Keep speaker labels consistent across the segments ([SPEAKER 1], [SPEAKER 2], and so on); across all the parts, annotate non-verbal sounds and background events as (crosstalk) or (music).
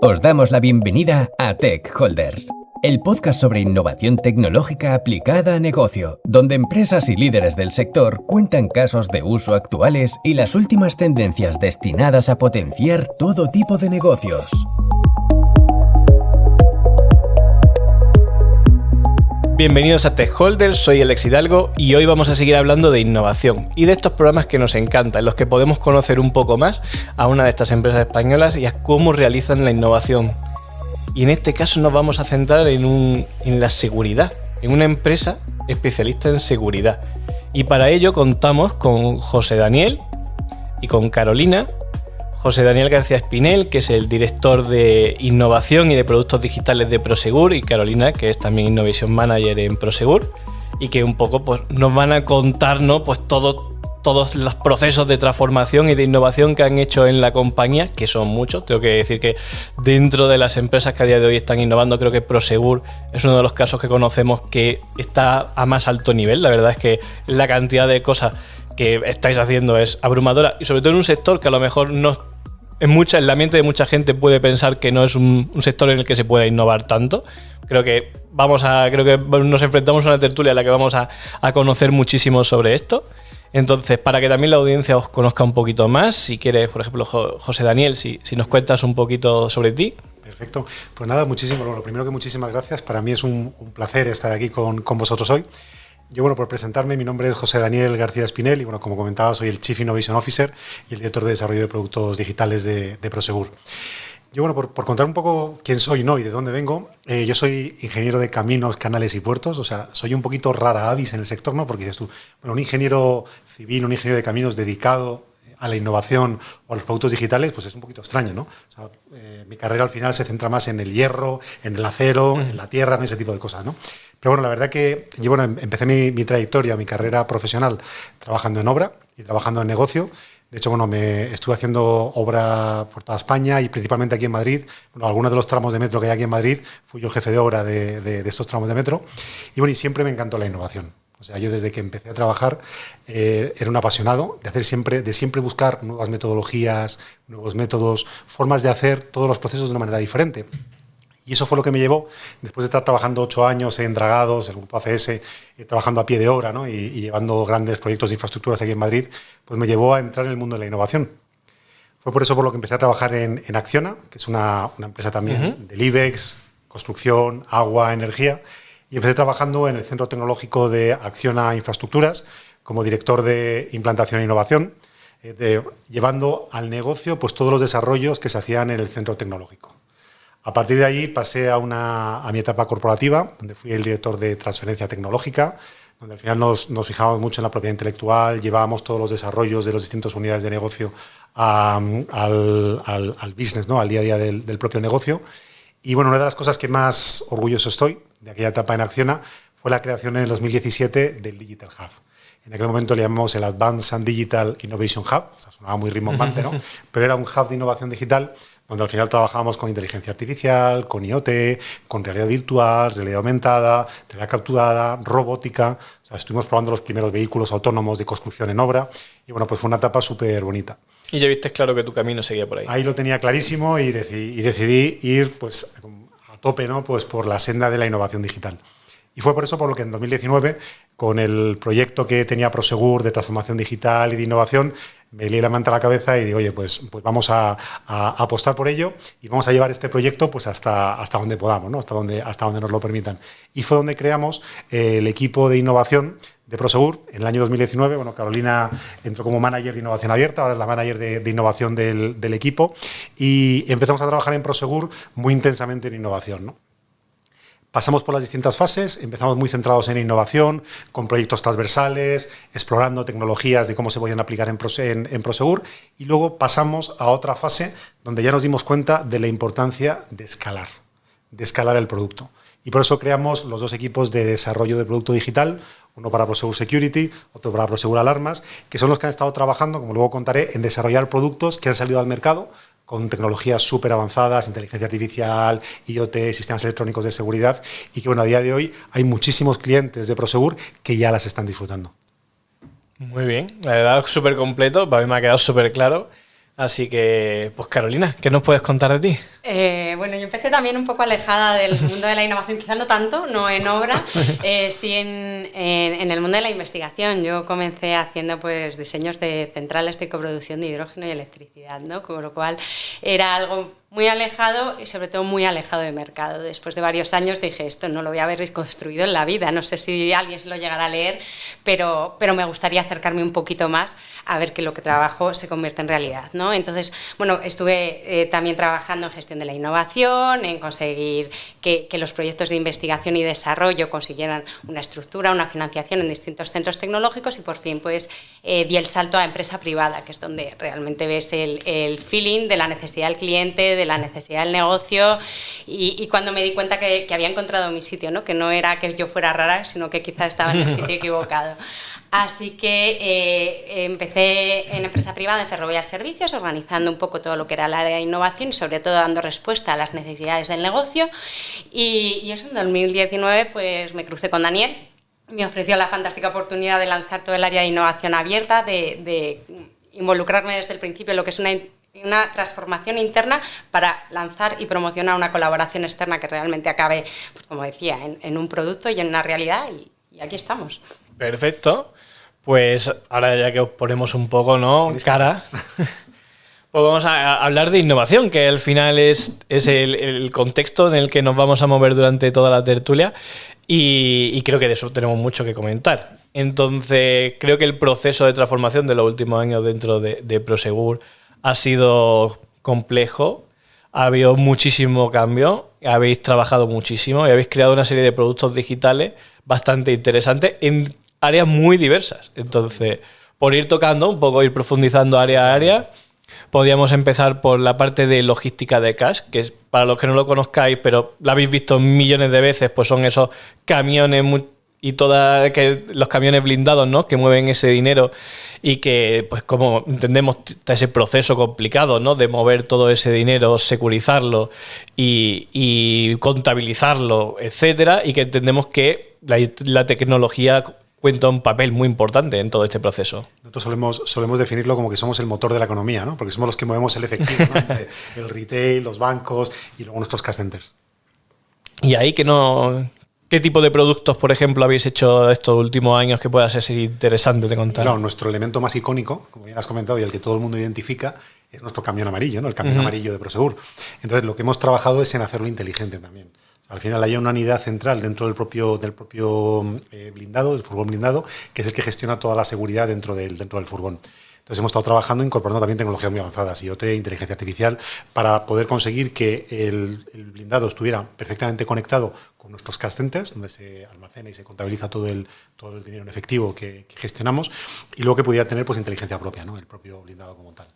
[SPEAKER 1] Os damos la bienvenida a Tech Holders, el podcast sobre innovación tecnológica aplicada a negocio, donde empresas y líderes del sector cuentan casos de uso actuales y las últimas tendencias destinadas a potenciar todo tipo de negocios.
[SPEAKER 2] Bienvenidos a Tech Holders, soy Alex Hidalgo y hoy vamos a seguir hablando de innovación y de estos programas que nos encantan, en los que podemos conocer un poco más a una de estas empresas españolas y a cómo realizan la innovación. Y en este caso nos vamos a centrar en, en la seguridad, en una empresa especialista en seguridad. Y para ello contamos con José Daniel y con Carolina, José Daniel García Espinel, que es el director de innovación y de productos digitales de Prosegur, y Carolina, que es también Innovation Manager en Prosegur, y que un poco pues, nos van a contarnos pues, todo, todos los procesos de transformación y de innovación que han hecho en la compañía, que son muchos. Tengo que decir que dentro de las empresas que a día de hoy están innovando, creo que Prosegur es uno de los casos que conocemos que está a más alto nivel. La verdad es que la cantidad de cosas que estáis haciendo es abrumadora y sobre todo en un sector que a lo mejor no en, mucha, en la mente de mucha gente puede pensar que no es un, sector en el que se pueda innovar tanto. Creo que vamos a, creo que nos enfrentamos a una tertulia en la que vamos a, conocer muchísimo sobre esto. Entonces, para que también la audiencia os conozca un poquito más, si quieres, por ejemplo, José Daniel, si, si nos cuentas un poquito sobre ti.
[SPEAKER 3] Perfecto. Pues nada, muchísimo. Lo primero que muchísimas gracias. Para mí es un, placer estar aquí con, con vosotros hoy. Yo, bueno, por presentarme, mi nombre es José Daniel García Espinel y, bueno, como comentaba, soy el Chief Innovation Officer y el director de desarrollo de productos digitales de, Prosegur. Yo, bueno, por, contar un poco quién soy ¿no? y de dónde vengo, eh, yo soy ingeniero de caminos, canales y puertos, o sea, soy un poquito rara avis en el sector, ¿no? Porque dices tú, bueno, un ingeniero civil, un ingeniero de caminos dedicado a la innovación o a los productos digitales, pues es un poquito extraño, ¿no? O sea, eh, mi carrera al final se centra más en el hierro, en el acero, en la tierra, en ese tipo de cosas, ¿no? Pero bueno, la verdad que yo bueno, empecé mi, trayectoria, mi carrera profesional trabajando en obra y trabajando en negocio. De hecho, bueno, me estuve haciendo obra por toda España y principalmente aquí en Madrid. Bueno, algunos de los tramos de metro que hay aquí en Madrid, fui yo el jefe de obra de, estos tramos de metro. Y bueno, y siempre me encantó la innovación. O sea, yo desde que empecé a trabajar eh, era un apasionado de hacer siempre, de siempre buscar nuevas metodologías, nuevos métodos, formas de hacer todos los procesos de una manera diferente. Y eso fue lo que me llevó, después de estar trabajando ocho años en Dragados, el grupo ACS, eh, trabajando a pie de obra ¿no? y, llevando grandes proyectos de infraestructuras aquí en Madrid, pues me llevó a entrar en el mundo de la innovación. Fue por eso por lo que empecé a trabajar en, Acciona, que es una, empresa también del IBEX, construcción, agua, energía, y empecé trabajando en el Centro Tecnológico de Acciona Infraestructuras como director de implantación e innovación, eh, llevando al negocio pues, todos los desarrollos que se hacían en el centro tecnológico. A partir de ahí pasé a, una, a mi etapa corporativa, donde fui el director de transferencia tecnológica, donde al final nos, nos fijábamos mucho en la propiedad intelectual, llevábamos todos los desarrollos de las distintas unidades de negocio al, al, business, ¿no? al día a día del, del, propio negocio. Y bueno, una de las cosas que más orgulloso estoy de aquella etapa en Acciona fue la creación en el 2017 del Digital Hub. En aquel momento le llamamos el Advanced and Digital Innovation Hub, o sea, sonaba muy rimbombante, ¿no? Pero era un hub de innovación digital donde al final trabajábamos con inteligencia artificial, con IoT, con realidad virtual, realidad aumentada, realidad capturada, robótica. O sea, estuvimos probando los primeros vehículos autónomos de construcción en obra y bueno, pues fue una etapa súper bonita.
[SPEAKER 2] Y ya viste claro que tu camino seguía por ahí.
[SPEAKER 3] Ahí lo tenía clarísimo y decidí, y decidí ir pues tope, ¿no? Pues por la senda de la innovación digital. Y fue por eso por lo que en 2019, con el proyecto que tenía Prosegur de transformación digital y de innovación, me lié la manta a la cabeza y digo, oye, pues, pues vamos a, apostar por ello y vamos a llevar este proyecto pues hasta, hasta donde podamos, ¿no? hasta, donde, hasta donde nos lo permitan. Y fue donde creamos el equipo de innovación de Prosegur en el año 2019. Bueno, Carolina entró como manager de innovación abierta, ahora es la manager de, innovación del, equipo y empezamos a trabajar en Prosegur muy intensamente en innovación. ¿no? Pasamos por las distintas fases, empezamos muy centrados en innovación, con proyectos transversales, explorando tecnologías de cómo se podían aplicar en, Prosegur, y luego pasamos a otra fase donde ya nos dimos cuenta de la importancia de escalar, de escalar el producto. Y por eso creamos los dos equipos de desarrollo de producto digital, uno para Prosegur Security, otro para Prosegur Alarmas, que son los que han estado trabajando, como luego contaré, en desarrollar productos que han salido al mercado con tecnologías súper avanzadas, inteligencia artificial, IoT, sistemas electrónicos de seguridad, y que bueno, a día de hoy hay muchísimos clientes de Prosegur que ya las están disfrutando.
[SPEAKER 2] Muy bien, la verdad súper completo, para mí me ha quedado súper claro. Así que, pues Carolina, ¿qué nos puedes contar de ti?
[SPEAKER 4] Eh, bueno, yo empecé también un poco alejada del (laughs) mundo de la innovación, quizás no tanto, no en obra, (laughs) eh, sí en, en, el mundo de la investigación. Yo comencé haciendo pues diseños de centrales de coproducción de hidrógeno y electricidad, ¿no? Con lo cual era algo muy alejado y sobre todo muy alejado de mercado. Después de varios años dije, esto no lo voy a haber reconstruido en la vida, no sé si alguien se lo llegará a leer, pero, pero me gustaría acercarme un poquito más a ver que lo que trabajo se convierte en realidad. ¿no? Entonces, bueno, estuve eh, también trabajando en gestión de la innovación, en conseguir que, los proyectos de investigación y desarrollo consiguieran una estructura, una financiación en distintos centros tecnológicos y por fin pues eh, di el salto a empresa privada, que es donde realmente ves el, el feeling de la necesidad del cliente, de la necesidad del negocio y, cuando me di cuenta que, había encontrado mi sitio, ¿no? que no era que yo fuera rara, sino que quizás estaba en el sitio (laughs) equivocado. Así que eh, empecé en empresa privada en Ferrovial Servicios, organizando un poco todo lo que era el área de innovación y sobre todo dando respuesta a las necesidades del negocio. Y, y eso en 2019 pues me crucé con Daniel, me ofreció la fantástica oportunidad de lanzar todo el área de innovación abierta, de, de involucrarme desde el principio en lo que es una una transformación interna para lanzar y promocionar una colaboración externa que realmente acabe, pues como decía, en, un producto y en una realidad y, aquí estamos.
[SPEAKER 2] Perfecto. Pues ahora ya que os ponemos un poco, ¿no? Cara. (laughs) Pues vamos a hablar de innovación, que al final es, es el, contexto en el que nos vamos a mover durante toda la tertulia y, creo que de eso tenemos mucho que comentar. Entonces, creo que el proceso de transformación de los últimos años dentro de, de Prosegur ha sido complejo, ha habido muchísimo cambio, habéis trabajado muchísimo y habéis creado una serie de productos digitales bastante interesantes en áreas muy diversas. Entonces, por ir tocando un poco, ir profundizando área a área, podríamos empezar por la parte de logística de cash, que es, para los que no lo conozcáis, pero lo habéis visto millones de veces, pues son esos camiones y todos los camiones blindados, ¿no? Que mueven ese dinero y que, pues como entendemos, está ese proceso complicado, ¿no? De mover todo ese dinero, securizarlo y, contabilizarlo, etcétera, y que entendemos que la, tecnología cuenta un papel muy importante en todo este proceso.
[SPEAKER 3] Nosotros solemos, solemos definirlo como que somos el motor de la economía, ¿no? Porque somos los que movemos el efectivo, el retail, los bancos y luego nuestros cash centers.
[SPEAKER 2] Y ahí que no, ¿Qué tipo de productos, por ejemplo, habéis hecho estos últimos años que pueda ser interesante de contar?
[SPEAKER 3] Claro, nuestro elemento más icónico, como bien has comentado, y el que todo el mundo identifica, es nuestro camión amarillo, ¿no? el camión amarillo de Prosegur. Entonces, lo que hemos trabajado es en hacerlo inteligente también. Al final hay una unidad central dentro del propio, del propio eh, blindado, del furgón blindado, que es el que gestiona toda la seguridad dentro del, dentro del furgón. Entonces hemos estado trabajando incorporando también tecnologías muy avanzadas, IoT, inteligencia artificial, para poder conseguir que el, blindado estuviera perfectamente conectado con nuestros cash centers, donde se almacena y se contabiliza todo el, todo el dinero en efectivo que, gestionamos, y luego que pudiera tener pues, inteligencia propia, ¿no? el propio blindado como tal.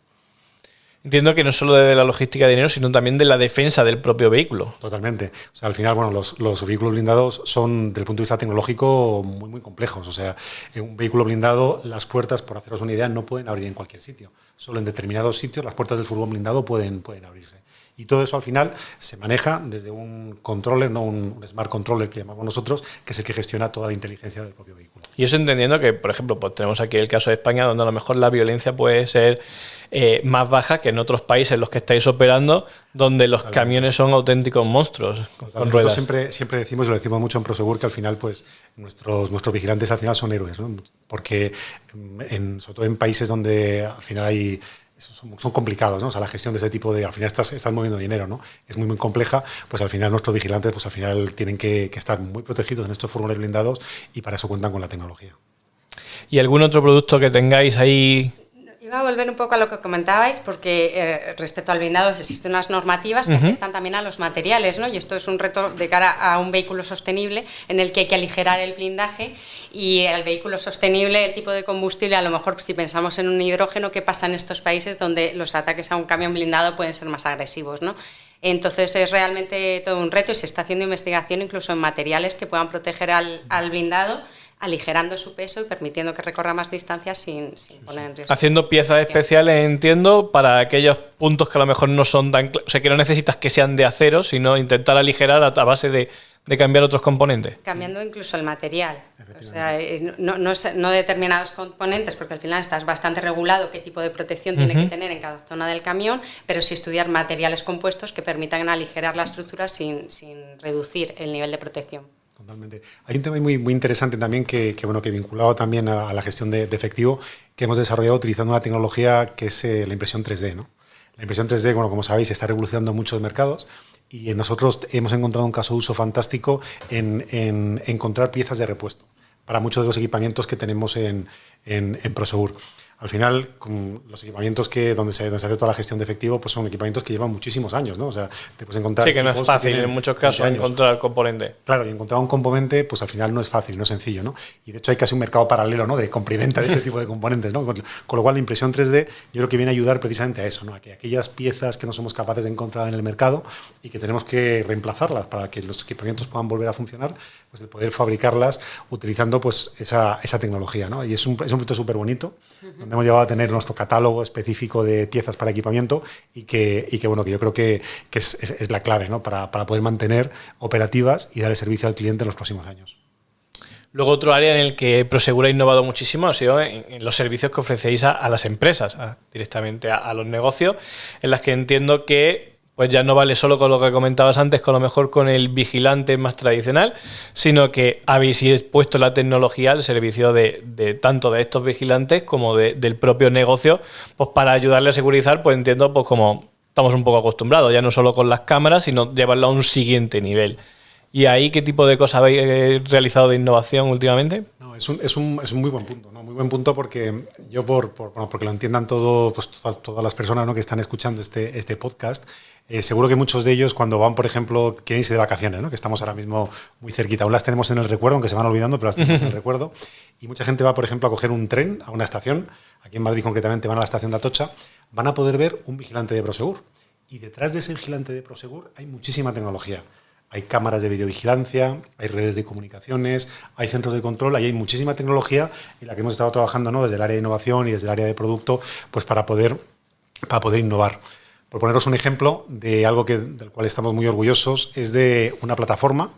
[SPEAKER 2] Entiendo que no solo de la logística de dinero, sino también de la defensa del propio vehículo.
[SPEAKER 3] Totalmente. O sea, al final, bueno, los, los, vehículos blindados son, desde el punto de vista tecnológico, muy, muy complejos. O sea, en un vehículo blindado, las puertas, por haceros una idea, no pueden abrir en cualquier sitio. Solo en determinados sitios las puertas del furgón blindado pueden, pueden abrirse. Y todo eso al final se maneja desde un controller, no un, smart controller que llamamos nosotros, que es el que gestiona toda la inteligencia del propio vehículo.
[SPEAKER 2] Y eso entendiendo que, por ejemplo, pues tenemos aquí el caso de España, donde a lo mejor la violencia puede ser eh, más baja que en otros países en los que estáis operando, donde los camiones son auténticos monstruos con, ruedas.
[SPEAKER 3] Siempre, siempre decimos, y lo decimos mucho en Prosegur, que al final, pues, nuestros, nuestros vigilantes al final son héroes, ¿no? Porque, en, sobre todo en países donde al final hay son, complicados, ¿no? O sea, la gestión de ese tipo de, al final estás, estás moviendo dinero, ¿no? Es muy, muy compleja, pues al final nuestros vigilantes, pues al final tienen que, que estar muy protegidos en estos furgones blindados y para eso cuentan con la tecnología.
[SPEAKER 2] ¿Y algún otro producto que tengáis ahí
[SPEAKER 4] Iba a volver un poco a lo que comentabais, porque eh, respecto al blindado existen unas normativas que afectan también a los materiales, ¿no? Y esto es un reto de cara a un vehículo sostenible en el que hay que aligerar el blindaje y el vehículo sostenible, el tipo de combustible, a lo mejor si pensamos en un hidrógeno, ¿qué pasa en estos países donde los ataques a un camión blindado pueden ser más agresivos, ¿no? Entonces es realmente todo un reto y se está haciendo investigación incluso en materiales que puedan proteger al, al blindado aligerando su peso y permitiendo que recorra más distancias sin, poner en riesgo.
[SPEAKER 2] Haciendo piezas especiales, entiendo, para aquellos puntos que a lo mejor no son tan... O sea, que no necesitas que sean de acero, sino intentar aligerar a, base de, cambiar otros componentes.
[SPEAKER 4] Cambiando incluso el material. O sea, eh, no, determinados componentes, porque al final estás bastante regulado qué tipo de protección tiene que tener en cada zona del camión, pero sí estudiar materiales compuestos que permitan aligerar la estructura sin, sin reducir el nivel de protección.
[SPEAKER 3] Totalmente. Hay un tema muy, muy interesante también que, bueno, que vinculado también a, la gestión de, efectivo, que hemos desarrollado utilizando una tecnología que es eh, la impresión 3D. ¿no? La impresión 3D, bueno, como sabéis, está revolucionando muchos mercados y nosotros hemos encontrado un caso de uso fantástico en, en encontrar piezas de repuesto para muchos de los equipamientos que tenemos en, en, en Prosegur al final, con los equipamientos que donde se, donde se hace toda la gestión de efectivo, pues son equipamientos que llevan muchísimos años, ¿no? O sea, te puedes encontrar.
[SPEAKER 2] Sí, que no es fácil en muchos casos encontrar el componente.
[SPEAKER 3] Claro, y encontrar un componente, pues al final no es fácil, no es sencillo, ¿no? Y de hecho hay casi un mercado paralelo, ¿no? De compra de este (laughs) tipo de componentes, ¿no? Con, lo cual la impresión 3D yo creo que viene a ayudar precisamente a eso, ¿no? A que aquellas piezas que no somos capaces de encontrar en el mercado y que tenemos que reemplazarlas para que los equipamientos puedan volver a funcionar, pues el poder fabricarlas utilizando pues esa, esa tecnología, ¿no? Y es un, es un proyecto súper bonito, donde hemos llegado a tener nuestro catálogo específico de piezas para equipamiento y que, y que bueno, que yo creo que, es, la clave ¿no? para, poder mantener operativas y dar el servicio al cliente en los próximos años.
[SPEAKER 2] Luego otro área en el que Prosegur ha innovado muchísimo ha sido en, los servicios que ofrecéis a, las empresas, directamente a, los negocios, en las que entiendo que pues ya no vale solo con lo que comentabas antes, con lo mejor con el vigilante más tradicional, sino que habéis puesto la tecnología al servicio de, tanto de estos vigilantes como del propio negocio, pues para ayudarle a segurizar, pues entiendo, pues como estamos un poco acostumbrados, ya no solo con las cámaras, sino llevarlo a un siguiente nivel. ¿Y ahí qué tipo de cosas habéis eh, realizado de innovación últimamente?
[SPEAKER 3] No, es, un, es, un, es un muy buen punto, ¿no? muy buen punto porque yo, por, bueno, porque lo entiendan todo, pues, todas, las personas ¿no? que están escuchando este, este podcast, eh, seguro que muchos de ellos cuando van, por ejemplo, quieren irse de vacaciones, ¿no? que estamos ahora mismo muy cerquita, aún las tenemos en el recuerdo, aunque se van olvidando, pero las tenemos en el (laughs) recuerdo, y mucha gente va, por ejemplo, a coger un tren a una estación, aquí en Madrid concretamente van a la estación de Atocha, van a poder ver un vigilante de Prosegur. Y detrás de ese vigilante de Prosegur hay muchísima tecnología hay cámaras de videovigilancia, hay redes de comunicaciones, hay centros de control, ahí hay muchísima tecnología en la que hemos estado trabajando ¿no? desde el área de innovación y desde el área de producto pues para poder, para poder innovar. Por poneros un ejemplo de algo que, del cual estamos muy orgullosos, es de una plataforma,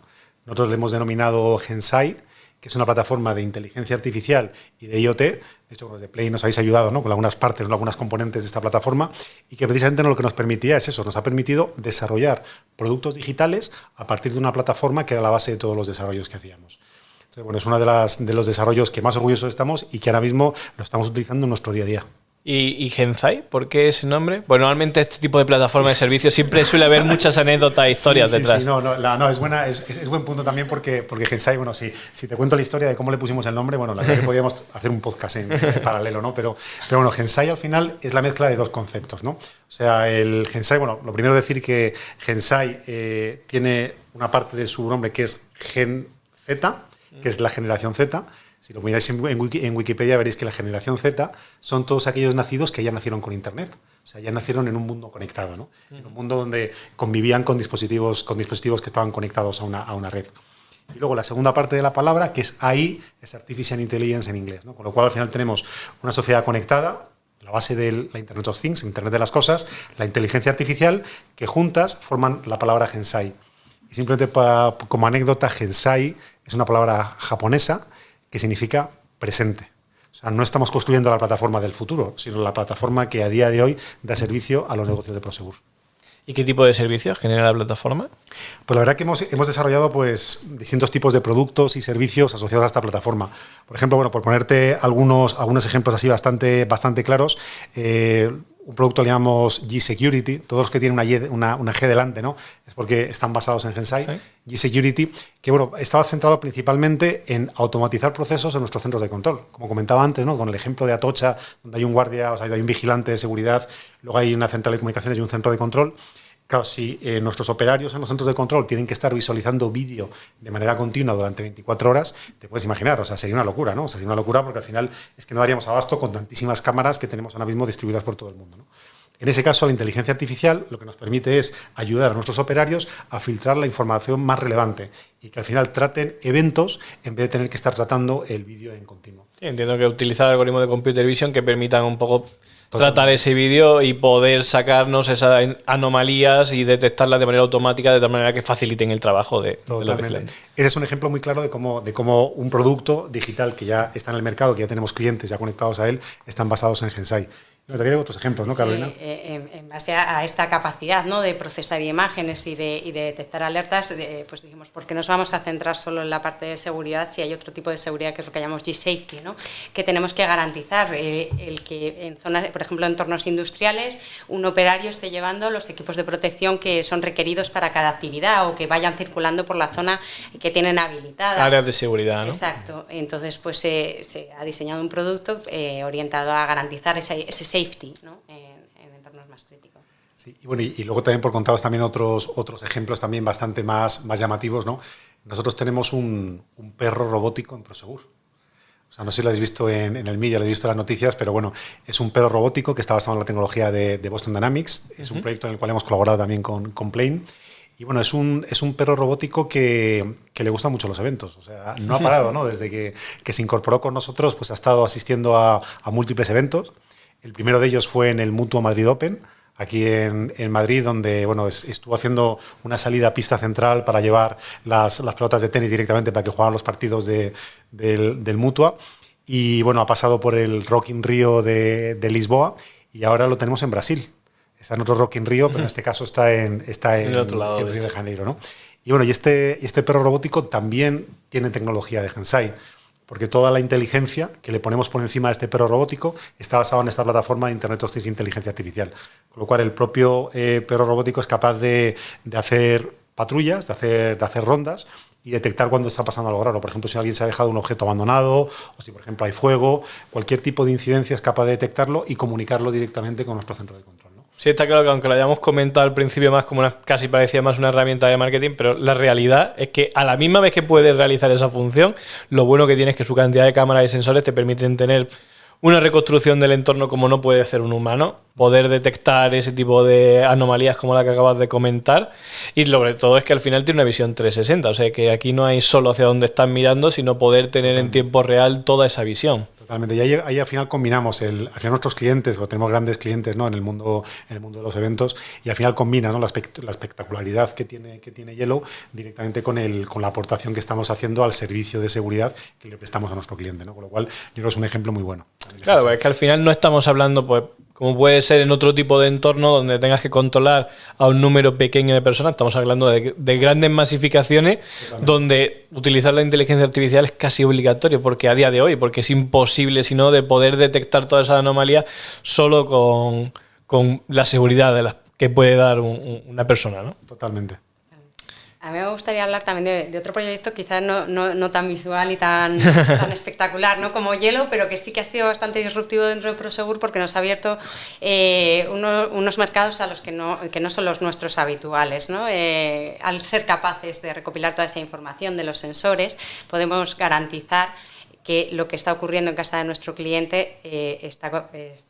[SPEAKER 3] nosotros le hemos denominado Gensai, que es una plataforma de inteligencia artificial y de IoT. De hecho, los de Play nos habéis ayudado ¿no? con algunas partes, con algunas componentes de esta plataforma y que precisamente lo que nos permitía es eso, nos ha permitido desarrollar productos digitales a partir de una plataforma que era la base de todos los desarrollos que hacíamos. Entonces, bueno, es uno de, de los desarrollos que más orgullosos estamos y que ahora mismo lo estamos utilizando en nuestro día a día.
[SPEAKER 2] ¿Y, ¿Y, Genzai? ¿Por qué ese nombre? Bueno, normalmente este tipo de plataforma de servicios siempre suele haber muchas anécdotas e historias
[SPEAKER 3] sí,
[SPEAKER 2] detrás.
[SPEAKER 3] Sí, no, no, no, es, buena, es, es, buen punto también porque, porque Gensai, bueno, si, si te cuento la historia de cómo le pusimos el nombre, bueno, la verdad que (laughs) podríamos hacer un podcast en, paralelo, ¿no? Pero, pero bueno, Gensai al final es la mezcla de dos conceptos, ¿no? O sea, el Gensai, bueno, lo primero decir que Gensai eh, tiene una parte de su nombre que es Gen Z, que es la generación Z, si lo miráis en, Wikipedia veréis que la generación Z son todos aquellos nacidos que ya nacieron con Internet. O sea, ya nacieron en un mundo conectado, ¿no? En un mundo donde convivían con dispositivos, con dispositivos que estaban conectados a una, a una red. Y luego la segunda parte de la palabra, que es AI, es Artificial Intelligence en inglés. ¿no? Con lo cual al final tenemos una sociedad conectada, la base de la Internet of Things, Internet de las Cosas, la inteligencia artificial, que juntas forman la palabra Gensai. Y simplemente para, como anécdota, Gensai es una palabra japonesa que significa presente. O sea, no estamos construyendo la plataforma del futuro, sino la plataforma que a día de hoy da servicio a los negocios de Prosegur.
[SPEAKER 2] ¿Y qué tipo de servicios genera la plataforma?
[SPEAKER 3] Pues la verdad que hemos, hemos, desarrollado pues, distintos tipos de productos y servicios asociados a esta plataforma. Por ejemplo, bueno, por ponerte algunos, algunos ejemplos así bastante, bastante claros, eh, un producto le llamamos G-Security, todos los que tienen una, una, G delante, ¿no? Es porque están basados en Gensai. G-Security, que bueno, estaba centrado principalmente en automatizar procesos en nuestros centros de control. Como comentaba antes, ¿no? Con el ejemplo de Atocha, donde hay un guardia, o sea, hay un vigilante de seguridad, luego hay una central de comunicaciones y un centro de control. Claro, si eh, nuestros operarios en los centros de control tienen que estar visualizando vídeo de manera continua durante 24 horas, te puedes imaginar, o sea, sería una locura, ¿no? Sería una locura porque al final es que no daríamos abasto con tantísimas cámaras que tenemos ahora mismo distribuidas por todo el mundo. En ese caso, la inteligencia artificial lo que nos permite es ayudar a nuestros operarios a filtrar la información más relevante y que al final traten eventos en vez de tener que estar tratando el vídeo en continuo.
[SPEAKER 2] entiendo que utilizar algoritmos de computer vision que permitan un poco tratar ese vídeo y poder sacarnos esas anomalías y detectarlas de manera automática de tal manera que faciliten el trabajo de,
[SPEAKER 3] Totalmente. Ese es un ejemplo muy claro de cómo, de cómo un producto digital que ya está en el mercado, que ya tenemos clientes ya conectados a él, están basados en Gensai. También hay otros ejemplos, ¿no, Carolina?
[SPEAKER 4] Eh, en, base a, esta capacidad ¿no? de procesar imágenes y de, y de detectar alertas, pues dijimos, ¿por qué nos vamos a centrar solo en la parte de seguridad si hay otro tipo de seguridad que es lo que llamamos G-Safety, ¿no? que tenemos que garantizar eh, el que en zonas, por ejemplo, en entornos industriales, un operario esté llevando los equipos de protección que son requeridos para cada actividad o que vayan circulando por la zona que tienen habilitada.
[SPEAKER 2] Áreas de seguridad, ¿no?
[SPEAKER 4] Exacto. Entonces, pues se ha diseñado un producto eh, orientado a garantizar ese, ese safety ¿no? en, entornos más críticos.
[SPEAKER 3] Sí, y, bueno, y, luego también por contados también otros, otros ejemplos también bastante más, más llamativos. ¿no? Nosotros tenemos un, un perro robótico en Prosegur. O sea, no sé si lo habéis visto en, en el media, lo habéis visto en las noticias, pero bueno, es un perro robótico que está basado en la tecnología de, de Boston Dynamics. Es un proyecto en el cual hemos colaborado también con, con Plane. Y bueno, es un, es un perro robótico que, que, le gustan mucho los eventos. O sea, no ha (laughs) parado, ¿no? Desde que, que se incorporó con nosotros, pues ha estado asistiendo a, a múltiples eventos. El primero de ellos fue en el Mutuo Madrid Open, aquí en, en Madrid, donde bueno, es, estuvo haciendo una salida a pista central para llevar las, las pelotas de tenis directamente para que jugaran los partidos de, del, del Mutua. Y bueno, ha pasado por el Rock in Rio de, de, Lisboa y ahora lo tenemos en Brasil. Está en otro Rock in Rio, pero en este caso está en, está en,
[SPEAKER 2] otro lado,
[SPEAKER 3] en Río de Janeiro. ¿no? Y bueno, y este, este perro robótico también tiene tecnología de Hensai porque toda la inteligencia que le ponemos por encima de este perro robótico está basada en esta plataforma de Internet of Things inteligencia artificial. Con lo cual, el propio eh, perro robótico es capaz de, de, hacer patrullas, de hacer, de hacer rondas y detectar cuando está pasando algo raro. Por ejemplo, si alguien se ha dejado un objeto abandonado o si, por ejemplo, hay fuego, cualquier tipo de incidencia es capaz de detectarlo y comunicarlo directamente con nuestro centro de control.
[SPEAKER 2] Sí, está claro que aunque lo hayamos comentado al principio más como una, casi parecía más una herramienta de marketing, pero la realidad es que a la misma vez que puedes realizar esa función, lo bueno que tiene es que su cantidad de cámaras y sensores te permiten tener una reconstrucción del entorno como no puede hacer un humano, poder detectar ese tipo de anomalías como la que acabas de comentar y sobre todo es que al final tiene una visión 360, o sea que aquí no hay solo hacia dónde están mirando, sino poder tener en tiempo real toda esa visión.
[SPEAKER 3] Totalmente. Y ahí, ahí, al final combinamos al final nuestros clientes, porque tenemos grandes clientes ¿no? en, el mundo, en el mundo de los eventos, y al final combina ¿no? la, espectacularidad que tiene, que tiene Yellow directamente con, el, con la aportación que estamos haciendo al servicio de seguridad que le prestamos a nuestro cliente. ¿no? Con lo cual, yo creo que es un ejemplo muy bueno.
[SPEAKER 2] Claro, es que al final no estamos hablando, pues, como puede ser en otro tipo de entorno donde tengas que controlar a un número pequeño de personas, estamos hablando de, de grandes masificaciones donde utilizar la inteligencia artificial es casi obligatorio, porque a día de hoy, porque es imposible sino de poder detectar todas esas anomalías solo con, con la seguridad de la, que puede dar un, una persona. ¿no?
[SPEAKER 3] Totalmente.
[SPEAKER 4] A mí me gustaría hablar también de, de otro proyecto, quizás no, no, no, tan visual y tan, (laughs) tan espectacular ¿no? como Hielo, pero que sí que ha sido bastante disruptivo dentro de Prosegur porque nos ha abierto eh, uno, unos mercados a los que no, que no son los nuestros habituales. ¿no? Eh, al ser capaces de recopilar toda esa información de los sensores, podemos garantizar que lo que está ocurriendo en casa de nuestro cliente eh, está, es,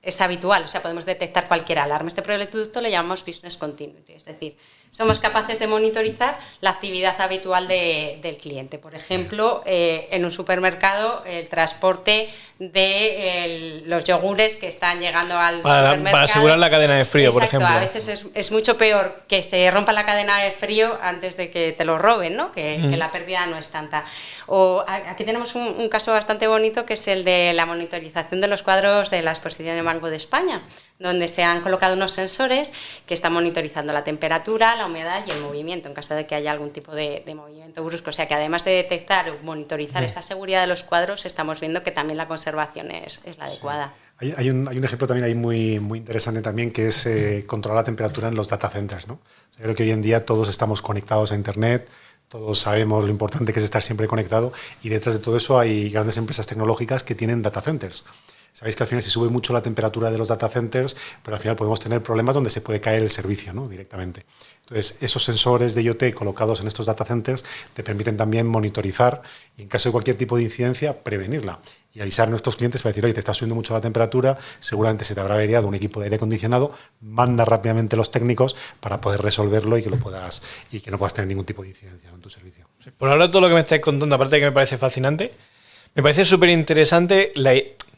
[SPEAKER 4] es habitual, o sea, podemos detectar cualquier alarma. Este producto le llamamos Business Continuity, es decir, somos capaces de monitorizar la actividad habitual de, del cliente. Por ejemplo, eh, en un supermercado, el transporte de el, los yogures que están llegando al
[SPEAKER 2] para,
[SPEAKER 4] supermercado.
[SPEAKER 2] Para asegurar la cadena de frío,
[SPEAKER 4] Exacto,
[SPEAKER 2] por ejemplo.
[SPEAKER 4] A veces es, es, mucho peor que se rompa la cadena de frío antes de que te lo roben, ¿no? que, mm. que la pérdida no es tanta. O aquí tenemos un, un caso bastante bonito que es el de la monitorización de los cuadros de la exposición de Banco de España donde se han colocado unos sensores que están monitorizando la temperatura, la humedad y el movimiento en caso de que haya algún tipo de, de movimiento brusco. O sea que además de detectar o monitorizar sí. esa seguridad de los cuadros, estamos viendo que también la conservación es, es la adecuada.
[SPEAKER 3] Sí. Hay, hay, un, hay, un, ejemplo también ahí muy, muy interesante también que es eh, controlar la temperatura en los data centers. ¿no? O sea, creo que hoy en día todos estamos conectados a Internet, todos sabemos lo importante que es estar siempre conectado y detrás de todo eso hay grandes empresas tecnológicas que tienen data centers. Sabéis que al final se sube mucho la temperatura de los data centers, pero al final podemos tener problemas donde se puede caer el servicio ¿no? directamente. Entonces, esos sensores de IoT colocados en estos data centers te permiten también monitorizar y en caso de cualquier tipo de incidencia, prevenirla. y avisar a nuestros clientes para decir, oye, te está subiendo mucho la temperatura, seguramente se te habrá averiado un equipo de aire acondicionado, manda rápidamente los técnicos para poder resolverlo y que lo puedas y que no puedas tener ningún tipo de incidencia en tu servicio.
[SPEAKER 2] Por ahora todo lo que me estáis contando, aparte de que me parece fascinante, me parece súper interesante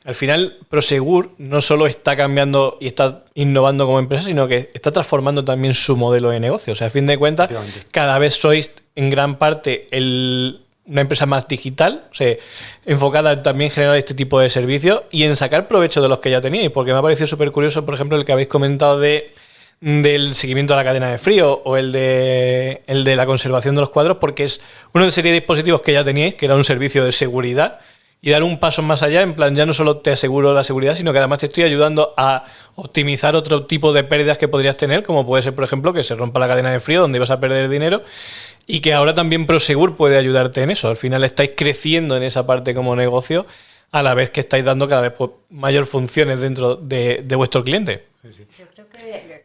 [SPEAKER 2] al final Prosegur no solo está cambiando y está innovando como empresa, sino que está transformando también su modelo de negocio. O sea, a fin de cuentas, cada vez sois en gran parte una empresa más digital, o sea, enfocada en también generar este tipo de servicios y en sacar provecho de los que ya teníais, porque me ha parecido súper curioso, por ejemplo, el que habéis comentado de del seguimiento de la cadena de frío o el de, el de la conservación de los cuadros, porque es uno de serie de dispositivos que ya teníais, que era un servicio de seguridad, y dar un paso más allá, en plan, ya no solo te aseguro la seguridad, sino que además te estoy ayudando a optimizar otro tipo de pérdidas que podrías tener, como puede ser, por ejemplo, que se rompa la cadena de frío, donde ibas a perder dinero, y que ahora también Prosegur puede ayudarte en eso. Al final estáis creciendo en esa parte como negocio, a la vez que estáis dando cada vez pues, mayor funciones dentro de, vuestro cliente.
[SPEAKER 4] Yo creo que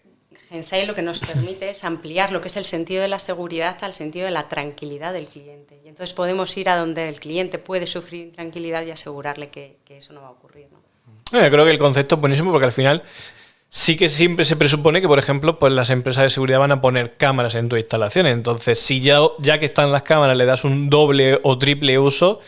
[SPEAKER 4] Gensai lo que nos permite es ampliar lo que es el sentido de la seguridad al sentido de la tranquilidad del cliente. Y entonces podemos ir a donde el cliente puede sufrir intranquilidad y asegurarle que, eso no va a ocurrir.
[SPEAKER 2] Yo creo que el concepto es buenísimo porque al final sí que siempre se presupone que, por ejemplo, pues las empresas de seguridad van a poner cámaras en tu instalaciones. Entonces, si ya, ya que están las cámaras le das un doble o triple uso,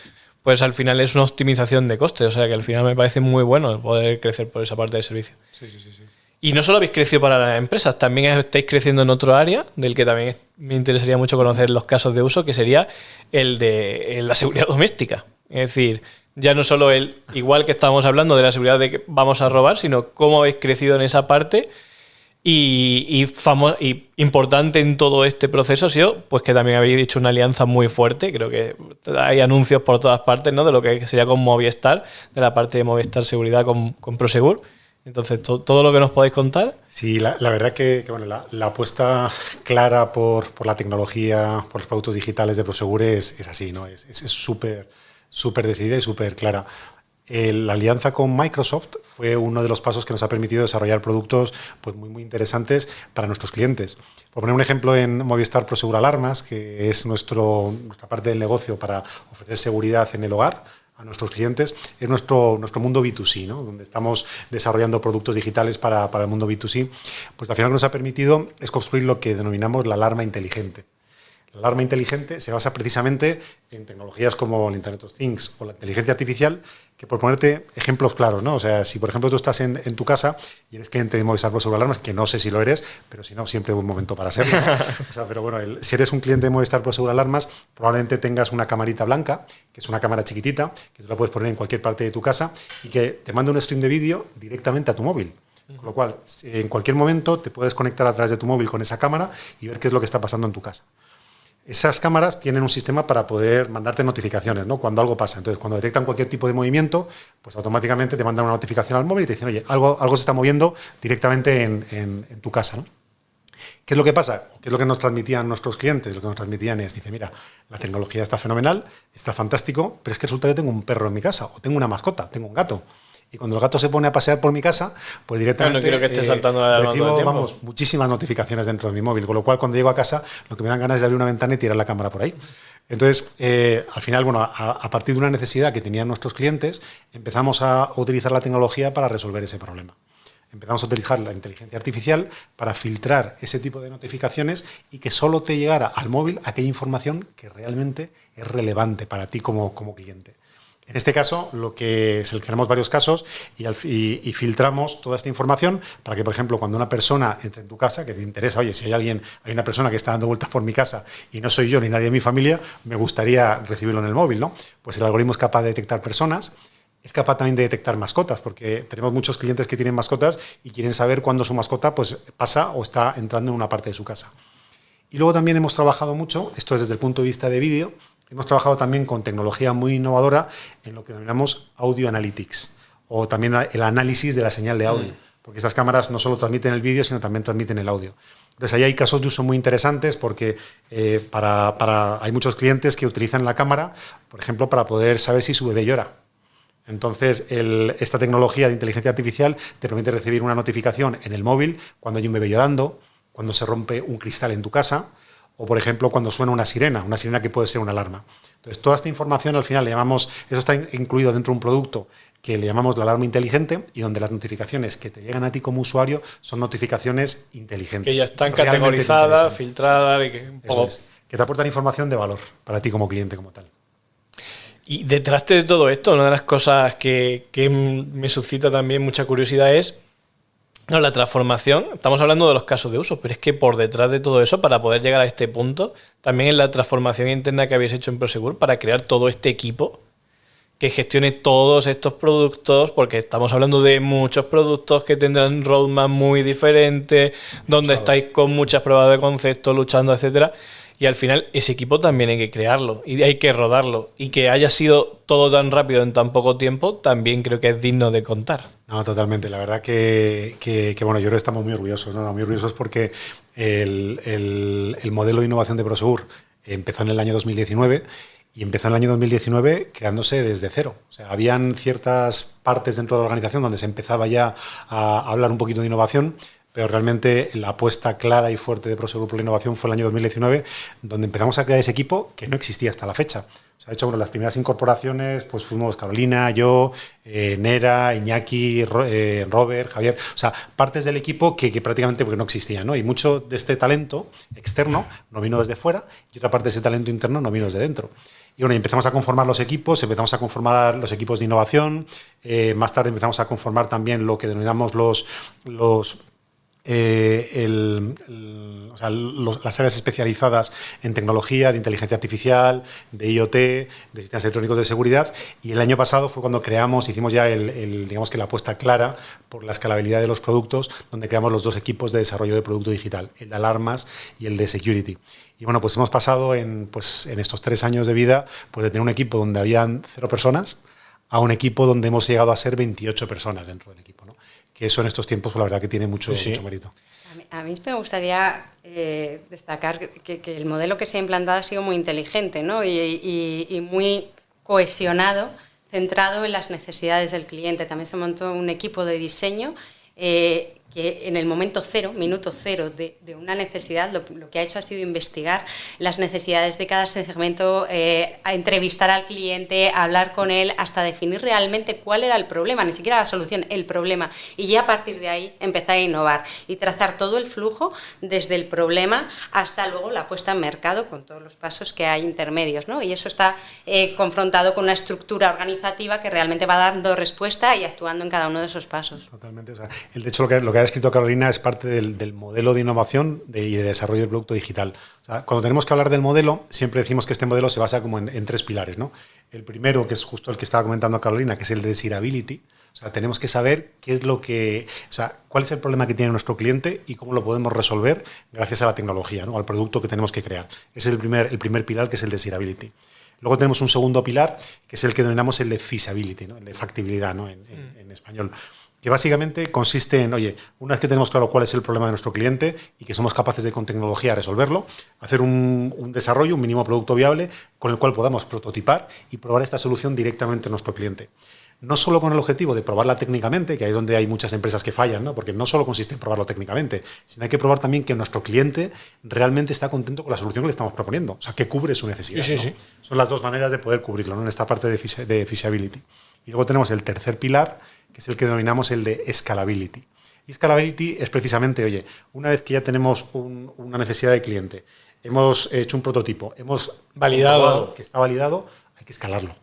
[SPEAKER 2] pues al final es una optimización de costes. O sea que al final me parece muy bueno poder crecer por esa parte del servicio. Sí, sí, sí. Y no solo habéis crecido para las empresas, también estáis creciendo en otro área, del que también me interesaría mucho conocer los casos de uso, que sería el de la seguridad doméstica. Es decir, ya no solo el, igual que estábamos hablando de la seguridad de que vamos a robar, sino cómo habéis crecido en esa parte. Y, importante en todo este proceso ha sido pues que también habéis hecho una alianza muy fuerte. Creo que hay anuncios por todas partes, ¿no? De lo que sería con Movistar, de la parte de Movistar Seguridad con Prosegur. Entonces, todo lo que nos podéis contar.
[SPEAKER 3] Sí, la, verdad que, bueno, la, apuesta clara por, por, la tecnología, por los productos digitales de Prosegur es, es así, ¿no? Es súper súper decidida y súper clara. la alianza con Microsoft fue uno de los pasos que nos ha permitido desarrollar productos pues, muy, muy interesantes para nuestros clientes. Por poner un ejemplo en Movistar Prosegur Alarmas, que es nuestro, nuestra parte del negocio para ofrecer seguridad en el hogar, a nuestros clientes, es nuestro, nuestro mundo B2C, ¿no? donde estamos desarrollando productos digitales para, para el mundo B2C. Pues al final nos ha permitido es construir lo que denominamos la alarma inteligente. La alarma inteligente se basa precisamente en tecnologías como el Internet of Things o la inteligencia artificial, que por ponerte ejemplos claros, ¿no? O sea, si por ejemplo tú estás en, tu casa y eres cliente de Movistar sobre Alarmas, que no sé si lo eres, pero si no, siempre es un momento para serlo. (laughs) o sea, pero bueno, si eres un cliente de Movistar Pro Seguro Alarmas, probablemente tengas una camarita blanca, que es una cámara chiquitita, que tú la puedes poner en cualquier parte de tu casa y que te manda un stream de vídeo directamente a tu móvil. Con lo cual, en cualquier momento te puedes conectar a través de tu móvil con esa cámara y ver qué es lo que está pasando en tu casa. Esas cámaras tienen un sistema para poder mandarte notificaciones, ¿no? Cuando algo pasa. Entonces, cuando detectan cualquier tipo de movimiento, pues automáticamente te mandan una notificación al móvil y te dicen, oye, algo, algo se está moviendo directamente en, tu casa. ¿Qué es lo que pasa? ¿Qué es lo que nos transmitían nuestros clientes? Lo que nos transmitían es, dice, mira, la tecnología está fenomenal, está fantástico, pero es que resulta que tengo un perro en mi casa, o tengo una mascota, tengo un gato. Y cuando el gato se pone a pasear por mi casa, pues directamente
[SPEAKER 2] no quiero que esté eh, saltando la
[SPEAKER 3] recibo vamos, muchísimas notificaciones dentro de mi móvil, con lo cual cuando llego a casa lo que me dan ganas es de abrir una ventana y tirar la cámara por ahí. Entonces, eh, al final, bueno, a, partir de una necesidad que tenían nuestros clientes, empezamos a utilizar la tecnología para resolver ese problema. Empezamos a utilizar la inteligencia artificial para filtrar ese tipo de notificaciones y que solo te llegara al móvil aquella información que realmente es relevante para ti como, como cliente. En este caso, lo que seleccionamos varios casos y, filtramos toda esta información para que, por ejemplo, cuando una persona entre en tu casa, que te interesa, oye, si hay alguien, hay una persona que está dando vueltas por mi casa y no soy yo ni nadie de mi familia, me gustaría recibirlo en el móvil, ¿no? Pues el algoritmo es capaz de detectar personas, es capaz también de detectar mascotas, porque tenemos muchos clientes que tienen mascotas y quieren saber cuándo su mascota pues, pasa o está entrando en una parte de su casa. Y luego también hemos trabajado mucho, esto es desde el punto de vista de vídeo, Hemos trabajado también con tecnología muy innovadora en lo que denominamos audio analytics o también el análisis de la señal de audio, mm. porque estas cámaras no solo transmiten el vídeo, sino también transmiten el audio. Entonces ahí hay casos de uso muy interesantes porque eh, para, hay muchos clientes que utilizan la cámara, por ejemplo, para poder saber si su bebé llora. Entonces, esta tecnología de inteligencia artificial te permite recibir una notificación en el móvil cuando hay un bebé llorando, cuando se rompe un cristal en tu casa, o por ejemplo cuando suena una sirena, una sirena que puede ser una alarma. Entonces, toda esta información al final le llamamos, eso está incluido dentro de un producto que le llamamos la alarma inteligente y donde las notificaciones que te llegan a ti como usuario son notificaciones inteligentes.
[SPEAKER 2] Que ya están categorizadas, filtradas, y que,
[SPEAKER 3] que te aportan información de valor para ti como cliente como tal.
[SPEAKER 2] Y detrás de todo esto, una de las cosas que, me suscita también mucha curiosidad es no, la transformación. Estamos hablando de los casos de uso, pero es que por detrás de todo eso, para poder llegar a este punto, también es la transformación interna que habéis hecho en Prosegur para crear todo este equipo que gestione todos estos productos, porque estamos hablando de muchos productos que tendrán roadmap muy diferentes, donde estáis con muchas pruebas de concepto, luchando, etcétera. Y al final ese equipo también hay que crearlo y hay que rodarlo. Y que haya sido todo tan rápido en tan poco tiempo, también creo que es digno de contar.
[SPEAKER 3] No, totalmente. La verdad que, bueno, yo creo que estamos muy orgullosos, ¿no? Muy orgullosos porque el, el, modelo de innovación de Prosegur empezó en el año 2019 y empezó en el año 2019 creándose desde cero. O sea, habían ciertas partes dentro de la organización donde se empezaba ya a hablar un poquito de innovación, pero realmente la apuesta clara y fuerte de Prosegur por la innovación fue el año 2019, donde empezamos a crear ese equipo que no existía hasta la fecha. O sea, de hecho, bueno, las primeras incorporaciones pues fuimos Carolina, yo, eh, Nera, Iñaki, eh, Robert, Javier, o sea, partes del equipo que, prácticamente porque no existían, ¿no? Y mucho de este talento externo no vino desde fuera y otra parte de ese talento interno no vino desde dentro. Y bueno, empezamos a conformar los equipos, empezamos a conformar los equipos de innovación, eh, más tarde empezamos a conformar también lo que denominamos los, los eh, las áreas especializadas en tecnología, de inteligencia artificial, de IoT, de sistemas electrónicos de seguridad. Y el año pasado fue cuando creamos, hicimos ya el, digamos que la apuesta clara por la escalabilidad de los productos, donde creamos los dos equipos de desarrollo de producto digital, el de alarmas y el de security. Y bueno, pues hemos pasado en, pues, en estos tres años de vida pues de tener un equipo donde habían cero personas a un equipo donde hemos llegado a ser 28 personas dentro del equipo. Que eso en estos tiempos, pues, la verdad que tiene mucho, mucho mérito.
[SPEAKER 4] A mí, me gustaría eh, destacar que, el modelo que se ha implantado ha sido muy inteligente ¿no? y, muy cohesionado, centrado en las necesidades del cliente. También se montó un equipo de diseño eh, que en el momento cero, minuto cero de, una necesidad, lo, que ha hecho ha sido investigar las necesidades de cada segmento, eh, a entrevistar al cliente, hablar con él, hasta definir realmente cuál era el problema, ni siquiera la solución, el problema. Y ya a partir de ahí empezar a innovar y trazar todo el flujo desde el problema hasta luego la puesta en mercado con todos los pasos que hay intermedios. ¿no? Y eso está eh, confrontado con una estructura organizativa que realmente va dando respuesta y actuando en cada uno de esos pasos.
[SPEAKER 3] Totalmente. el, de hecho, lo que, lo que ha escrito Carolina es parte del, modelo de innovación y de desarrollo del producto digital. cuando tenemos que hablar del modelo, siempre decimos que este modelo se basa como en, tres pilares. ¿no? El primero, que es justo el que estaba comentando Carolina, que es el de desirability. O sea, tenemos que saber qué es lo que, o sea, cuál es el problema que tiene nuestro cliente y cómo lo podemos resolver gracias a la tecnología, ¿no? al producto que tenemos que crear. Ese es el primer, el primer pilar, que es el desirability. Luego tenemos un segundo pilar, que es el que denominamos el de feasibility, ¿no? el de factibilidad ¿no? en, en español que básicamente consiste en, oye, una vez que tenemos claro cuál es el problema de nuestro cliente y que somos capaces de con tecnología resolverlo, hacer un, desarrollo, un mínimo producto viable con el cual podamos prototipar y probar esta solución directamente a nuestro cliente. No solo con el objetivo de probarla técnicamente, que ahí es donde hay muchas empresas que fallan, ¿no? porque no solo consiste en probarlo técnicamente, sino hay que probar también que nuestro cliente realmente está contento con la solución que le estamos proponiendo, o sea, que cubre su necesidad. Son las dos maneras de poder cubrirlo ¿no? en esta parte de, de feasibility. Y luego tenemos el tercer pilar, que es el que denominamos el de scalability. Y scalability es precisamente, oye, una vez que ya tenemos una necesidad de cliente, hemos hecho un prototipo, hemos
[SPEAKER 2] validado
[SPEAKER 3] que está validado, hay que escalarlo.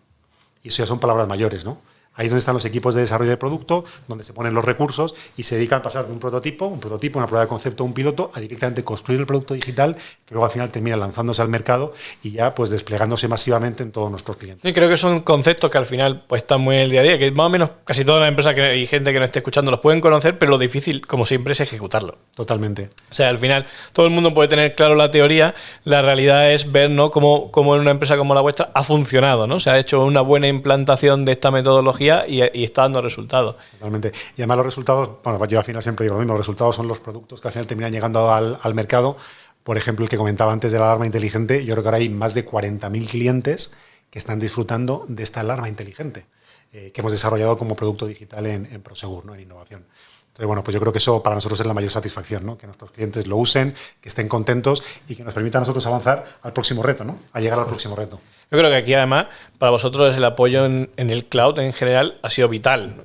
[SPEAKER 3] Y eso ya son palabras mayores, ¿no? Ahí es donde están los equipos de desarrollo de producto, donde se ponen los recursos y se dedican a pasar de un prototipo, un prototipo, una prueba de concepto, un piloto, a directamente construir el producto digital que luego al final termina lanzándose al mercado y ya pues desplegándose masivamente en todos nuestros clientes.
[SPEAKER 2] Y creo que son conceptos que al final pues están muy en el día a día, que más o menos casi todas las empresas que, y gente que nos esté escuchando los pueden conocer, pero lo difícil, como siempre, es ejecutarlo.
[SPEAKER 3] Totalmente.
[SPEAKER 2] O sea, al final todo el mundo puede tener claro la teoría, la realidad es ver ¿no? cómo, cómo en una empresa como la vuestra ha funcionado, ¿no? Se ha hecho una buena implantación de esta metodología y, está dando resultados.
[SPEAKER 3] Totalmente. Y además los resultados, bueno, yo al final siempre digo lo mismo, los resultados son los productos que al final terminan llegando al, al mercado. Por ejemplo, el que comentaba antes de la alarma inteligente, yo creo que ahora hay más de 40.000 clientes que están disfrutando de esta alarma inteligente eh, que hemos desarrollado como producto digital en, en Prosegur, ¿no? en innovación. Entonces, bueno, pues yo creo que eso para nosotros es la mayor satisfacción, ¿no? Que nuestros clientes lo usen, que estén contentos y que nos permita a nosotros avanzar al próximo reto, ¿no? A llegar al próximo reto.
[SPEAKER 2] Yo creo que aquí además, para vosotros el apoyo en, el cloud en general ha sido vital.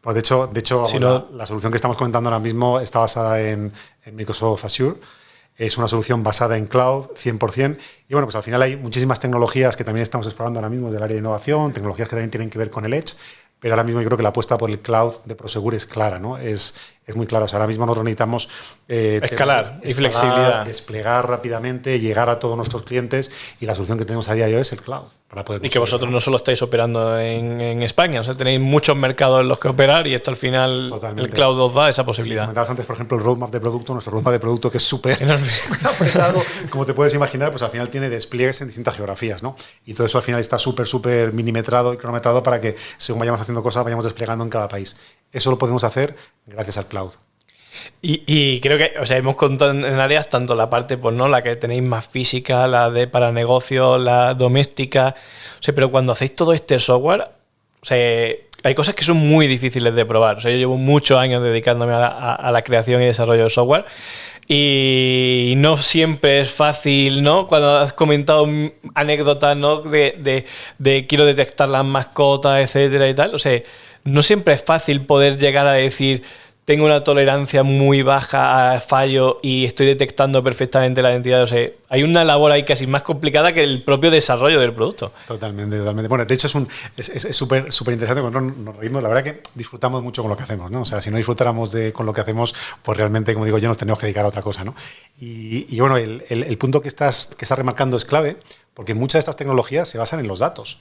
[SPEAKER 3] Pues de hecho, de hecho la, solución que estamos comentando ahora mismo está basada en, en Microsoft Azure. Es una solución basada en cloud 100%. Y bueno, pues al final hay muchísimas tecnologías que también estamos explorando ahora mismo del área de innovación, tecnologías que también tienen que ver con el Edge, pero ahora mismo yo creo que la apuesta por el cloud de Prosegur es clara, ¿no? Es, es muy clara. ahora mismo nosotros necesitamos
[SPEAKER 2] eh, escalar y flexibilidad.
[SPEAKER 3] Desplegar rápidamente, llegar a todos nuestros clientes y la solución que tenemos a día de hoy es el cloud.
[SPEAKER 2] Para poder y que vosotros no solo estáis operando en, España, o sea, tenéis muchos mercados en los que operar y esto al final el cloud os da esa posibilidad. Sí,
[SPEAKER 3] comentabas antes, por ejemplo, el roadmap de producto, nuestro roadmap de producto que (laughs) (laughs) es súper apretado, como te puedes imaginar, pues al final tiene despliegues en distintas geografías, ¿no? Y todo eso al final está súper, súper milimetrado y cronometrado para que según vayamos haciendo cosas, vayamos desplegando en cada país. Eso lo podemos hacer gracias al cloud.
[SPEAKER 2] Y, creo que, o sea, hemos contado en áreas tanto la parte, pues no, la que tenéis más física, la de para negocios, la doméstica. O sea, pero cuando hacéis todo este software, o sea, hay cosas que son muy difíciles de probar. O sea, yo llevo muchos años dedicándome a la, creación y desarrollo de software. Y no siempre es fácil, ¿no? Cuando has comentado anécdotas, ¿no? De, de, de quiero detectar las mascotas, etcétera y tal. O sea, no siempre es fácil poder llegar a decir tengo una tolerancia muy baja a fallo y estoy detectando perfectamente la identidad. O sea, hay una labor ahí casi más complicada que el propio desarrollo del producto.
[SPEAKER 3] Totalmente, totalmente. Bueno, de hecho es súper es, súper interesante cuando nos reímos. La verdad que disfrutamos mucho con lo que hacemos, ¿no? O sea, si no disfrutáramos de, con lo que hacemos, pues realmente, como digo yo, nos tenemos que dedicar a otra cosa, ¿no? Y, bueno, el, el, punto que estás, que estás remarcando es clave porque muchas de estas tecnologías se basan en los datos.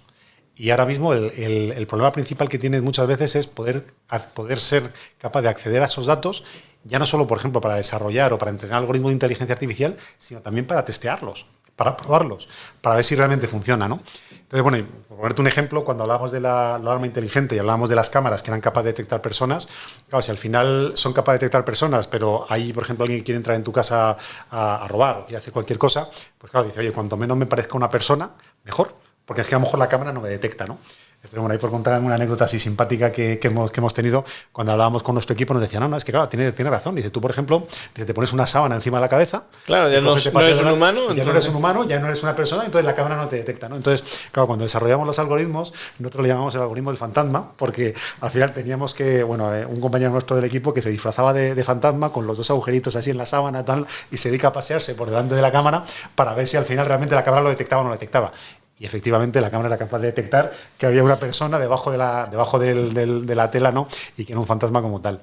[SPEAKER 3] Y ahora mismo el, problema principal que tienes muchas veces es poder, poder ser capaz de acceder a esos datos, ya no solo, por ejemplo, para desarrollar o para entrenar algoritmos de inteligencia artificial, sino también para testearlos, para probarlos, para ver si realmente funciona. ¿no? Entonces, bueno, por ponerte un ejemplo, cuando hablábamos de la, alarma inteligente y hablábamos de las cámaras que eran capaces de detectar personas, claro, si al final son capaces de detectar personas, pero hay, por ejemplo, alguien que quiere entrar en tu casa a, a robar o quiere hacer cualquier cosa, pues claro, dice, oye, cuanto menos me parezca una persona, mejor porque es que a lo mejor la cámara no me detecta, ¿no? Entonces, bueno, ahí por contar una anécdota así simpática que, hemos, que, hemos, tenido, cuando hablábamos con nuestro equipo nos decían, no, no, es que claro, tiene, tiene razón. Dice, tú, por ejemplo, te pones una sábana encima de la cabeza.
[SPEAKER 2] Claro, ya no, eres un humano.
[SPEAKER 3] Ya no eres un humano, ya no eres una persona, entonces la cámara no te detecta, ¿no? Entonces, claro, cuando desarrollamos los algoritmos, nosotros le llamamos el algoritmo del fantasma, porque al final teníamos que, bueno, eh, un compañero nuestro del equipo que se disfrazaba de, de, fantasma con los dos agujeritos así en la sábana tal, y se dedica a pasearse por delante de la cámara para ver si al final realmente la cámara lo detectaba o no lo detectaba y efectivamente la cámara era capaz de detectar que había una persona debajo de la, debajo de la tela ¿no? y que era un fantasma como tal.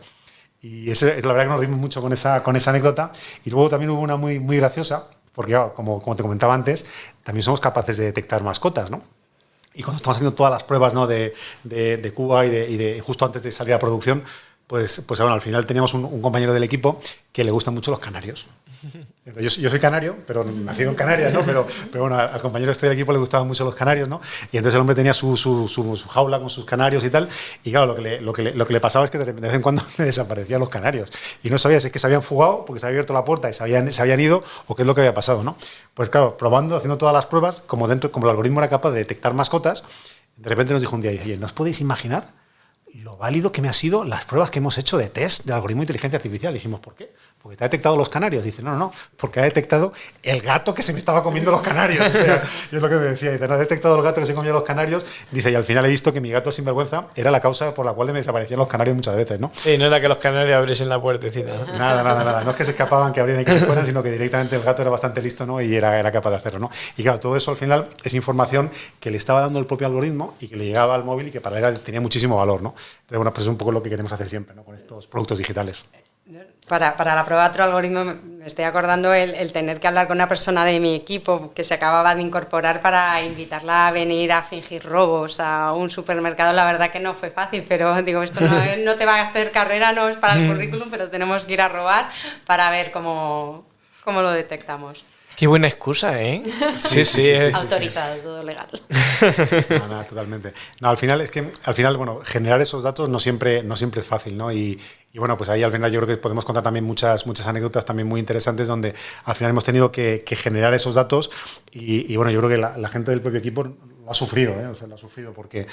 [SPEAKER 3] Y es la verdad que nos rimos mucho con esa, con esa anécdota. Y luego también hubo una muy, muy graciosa, porque como, como te comentaba antes, también somos capaces de detectar mascotas, ¿no? Y cuando estamos haciendo todas las pruebas ¿no? de, de, Cuba y de, y de, justo antes de salir a producción, pues, pues bueno, al final teníamos un, un compañero del equipo que le gustan mucho los canarios. Yo, soy canario, pero nacido en Canarias, ¿no? Pero, pero bueno, al compañero este del equipo le gustaban mucho los canarios, ¿no? Y entonces el hombre tenía su, su, su, jaula con sus canarios y tal. Y claro, lo que, le, lo, que le, lo que le pasaba es que de vez en cuando (laughs) le desaparecían los canarios. Y no sabía si es que se habían fugado porque se había abierto la puerta y se habían, se habían ido o qué es lo que había pasado, ¿no? Pues claro, probando, haciendo todas las pruebas, como, dentro, como el algoritmo era capaz de detectar mascotas, de repente nos dijo un día, oye, ¿no os podéis imaginar lo válido que me ha sido las pruebas que hemos hecho de test de algoritmo de inteligencia artificial. Dijimos, ¿por qué? Porque te ha detectado los canarios. Dice, no, no, no, porque ha detectado el gato que se me estaba comiendo los canarios. O sea, (laughs) es lo que me decía. Dice, no ha detectado el gato que se comía los canarios. Dice, y al final he visto que mi gato sinvergüenza era la causa por la cual me desaparecían los canarios muchas veces, ¿no?
[SPEAKER 2] Sí, no era que los canarios abriesen la puertecita.
[SPEAKER 3] Nada, nada, nada. No es que se escapaban, que abrieran y que se fueran, sino que directamente el gato era bastante listo, ¿no? Y era, era capaz de hacerlo, ¿no? Y claro, todo eso al final es información que le estaba dando el propio algoritmo y que le llegaba al móvil y que para él tenía muchísimo valor, ¿no? Entonces, bueno, pues es un poco lo que queremos hacer siempre ¿no? con estos productos digitales.
[SPEAKER 4] Para, para, la prueba de otro algoritmo me estoy acordando el, tener que hablar con una persona de mi equipo que se acababa de incorporar para invitarla a venir a fingir robos a un supermercado. La verdad que no fue fácil, pero digo, esto no, (laughs) no te va a hacer carrera, no es para el currículum, pero tenemos que ir a robar para ver cómo, cómo lo detectamos.
[SPEAKER 2] Qué buena excusa, ¿eh?
[SPEAKER 4] Sí, sí, sí. Autorizado, todo legal. (laughs)
[SPEAKER 3] No, no, totalmente. No, al final es que, al final, bueno, generar esos datos no siempre, no siempre es fácil, ¿no? Y, y bueno, pues ahí al final yo creo que podemos contar también muchas, muchas anécdotas también muy interesantes donde al final hemos tenido que, generar esos datos y, bueno, yo creo que la, gente del propio equipo ha sufrido, ¿eh? o sea, lo ha sufrido porque,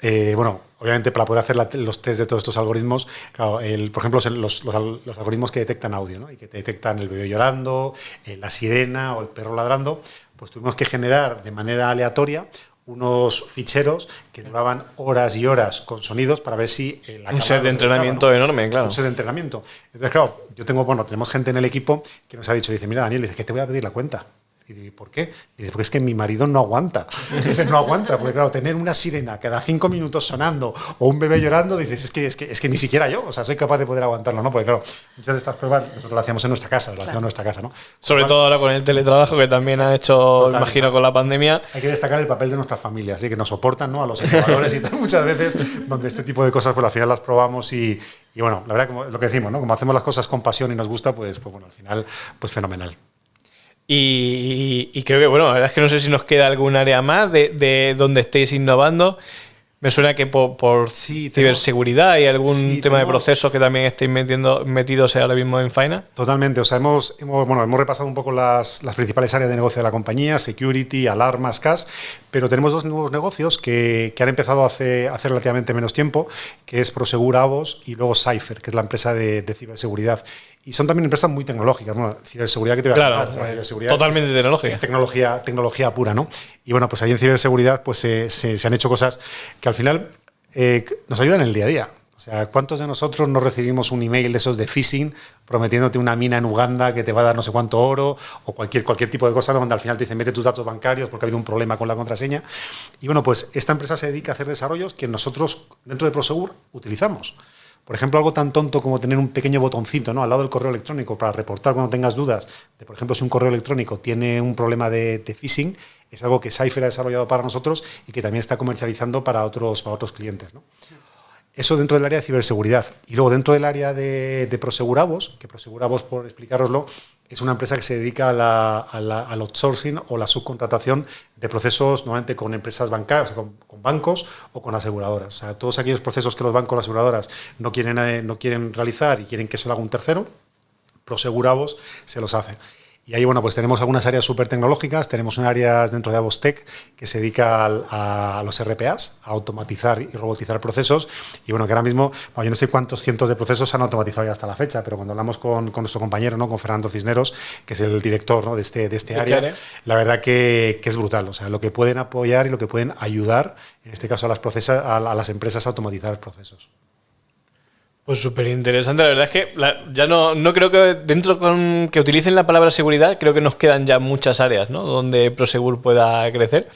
[SPEAKER 3] eh, bueno, obviamente para poder hacer los test de todos estos algoritmos, claro, el, por ejemplo, los, los, algoritmos que detectan audio ¿no? y que te detectan el bebé llorando, eh, la sirena o el perro ladrando, pues tuvimos que generar de manera aleatoria unos ficheros que duraban horas y horas con sonidos para ver si
[SPEAKER 2] un set de entrenamiento enorme, claro.
[SPEAKER 3] Un set de entrenamiento. Entonces, claro, yo tengo, bueno, tenemos gente en el equipo que nos ha dicho, dice, mira, Daniel, dice que te voy a pedir la cuenta. Y ¿por qué? Y dice, porque es que mi marido no aguanta. (laughs) dice, no aguanta, porque claro, tener una sirena cada cinco minutos sonando o un bebé llorando, dices, es que, es que, es que ni siquiera yo, o sea, soy capaz de poder aguantarlo, ¿no? Porque claro, muchas de estas pruebas nosotros las hacíamos en nuestra casa, lo hacíamos en nuestra casa, ¿no?
[SPEAKER 2] Sobre todo ahora con el teletrabajo que también ha hecho, imagino, con la pandemia.
[SPEAKER 3] Hay que destacar el papel de nuestras familias, ¿sí? que nos soportan, ¿no? A los entrenadores y tal, muchas veces, donde este tipo de cosas, pues al final las probamos y, y bueno, la verdad, como lo que decimos, ¿no? Como hacemos las cosas con pasión y nos gusta, pues, pues bueno, al final, pues fenomenal.
[SPEAKER 2] Y, creo que, bueno, la verdad es que no sé si nos queda algún área más de, de donde estéis innovando. Me suena que por, ciberseguridad y algún tema de procesos que también estéis metiendo, metidos ahora mismo en Faina.
[SPEAKER 3] Totalmente. O sea, hemos, bueno, hemos repasado un poco las, las, principales áreas de negocio de la compañía, security, alarmas, cash, pero tenemos dos nuevos negocios que, que han empezado hace, hace relativamente menos tiempo, que es Prosegur Avos y luego Cypher, que es la empresa de, de ciberseguridad. Y son también empresas muy tecnológicas. Bueno, ciberseguridad que te voy a
[SPEAKER 2] claro, totalmente tecnológica.
[SPEAKER 3] Es tecnología, tecnología pura, ¿no? Y bueno, pues ahí en ciberseguridad pues se, se, han hecho cosas que al final eh, nos ayudan en el día a día. O sea, ¿cuántos de nosotros no recibimos un email de esos de phishing prometiéndote una mina en Uganda que te va a dar no sé cuánto oro o cualquier, cualquier tipo de cosa donde al final te dicen mete tus datos bancarios porque ha habido un problema con la contraseña? Y bueno, pues esta empresa se dedica a hacer desarrollos que nosotros dentro de Prosegur utilizamos. Por ejemplo, algo tan tonto como tener un pequeño botoncito ¿no? al lado del correo electrónico para reportar cuando tengas dudas de, por ejemplo, si un correo electrónico tiene un problema de, phishing, es algo que Cypher ha desarrollado para nosotros y que también está comercializando para otros, para otros clientes. ¿no? Eso dentro del área de ciberseguridad. Y luego dentro del área de, de que Prosegurabos, por explicároslo, es una empresa que se dedica al outsourcing o la subcontratación de procesos normalmente con empresas bancarias, con, bancos o con aseguradoras. O sea, todos aquellos procesos que los bancos o las aseguradoras no quieren, eh, no quieren realizar y quieren que se lo haga un tercero, Prosegurabos se los hace. Y ahí, bueno, pues tenemos algunas áreas súper tecnológicas, tenemos un área dentro de Avostec que se dedica a, los RPAs, a automatizar y robotizar procesos. Y bueno, que ahora mismo, yo no sé cuántos cientos de procesos se han automatizado ya hasta la fecha, pero cuando hablamos con, con nuestro compañero, ¿no? con Fernando Cisneros, que es el director ¿no? de, este, de este área, la verdad que, que, es brutal. O sea, lo que pueden apoyar y lo que pueden ayudar, en este caso a las, procesas, a, a las empresas a automatizar procesos.
[SPEAKER 2] Pues súper interesante. La verdad es que ya no, no creo que dentro con que utilicen la palabra seguridad, creo que nos quedan ya muchas áreas ¿no? donde Prosegur pueda crecer.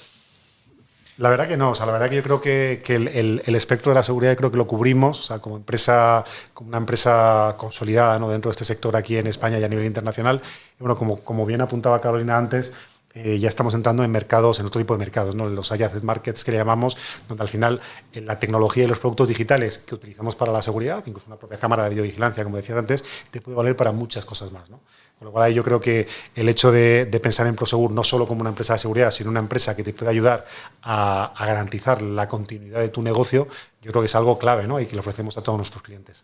[SPEAKER 3] La verdad que no, o sea, la verdad que yo creo que, el, el, espectro de la seguridad creo que lo cubrimos, o sea, como empresa, como una empresa consolidada ¿no? dentro de este sector aquí en España y a nivel internacional. Y bueno, como, como bien apuntaba Carolina antes, eh, ya estamos entrando en mercados, en otro tipo de mercados, ¿no? los adjacent markets que le llamamos, donde al final eh, la tecnología y los productos digitales que utilizamos para la seguridad, incluso una propia cámara de videovigilancia, como decías antes, te puede valer para muchas cosas más. Con lo cual yo creo que el hecho de, pensar en Prosegur no solo como una empresa de seguridad, sino una empresa que te puede ayudar a, garantizar la continuidad de tu negocio, yo creo que es algo clave y que le ofrecemos a todos nuestros clientes.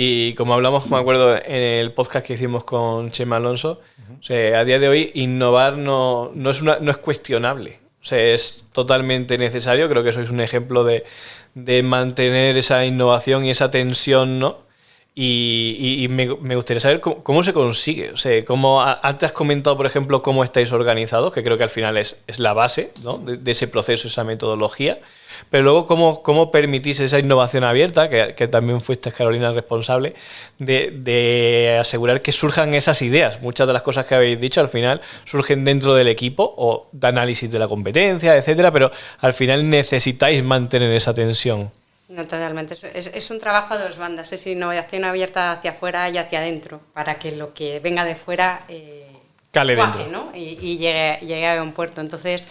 [SPEAKER 2] Y como hablamos, me acuerdo, en el podcast que hicimos con Chema Alonso, a día de hoy innovar no, no, es, una, no es cuestionable. O sea, es totalmente necesario. Creo que sois un ejemplo de, de mantener esa innovación y esa tensión, ¿no? Y, me, me, gustaría saber cómo, se consigue. O sea, cómo, antes has comentado, por ejemplo, cómo estáis organizados, que creo que al final es, es la base ¿no? de, de, ese proceso, esa metodología. Pero luego, ¿cómo, cómo permitís esa innovación abierta, que, también fuiste, Carolina, responsable, de, asegurar que surjan esas ideas? Muchas de las cosas que habéis dicho al final surgen dentro del equipo o de análisis de la competencia, etcétera, pero al final necesitáis mantener esa tensión.
[SPEAKER 4] No, totalmente. Es, un trabajo a dos bandas. Es innovación abierta hacia afuera y hacia adentro, para que lo que venga de fuera eh,
[SPEAKER 2] Cale dentro.
[SPEAKER 4] ¿no? y, llegue, llegue a un puerto. Entonces,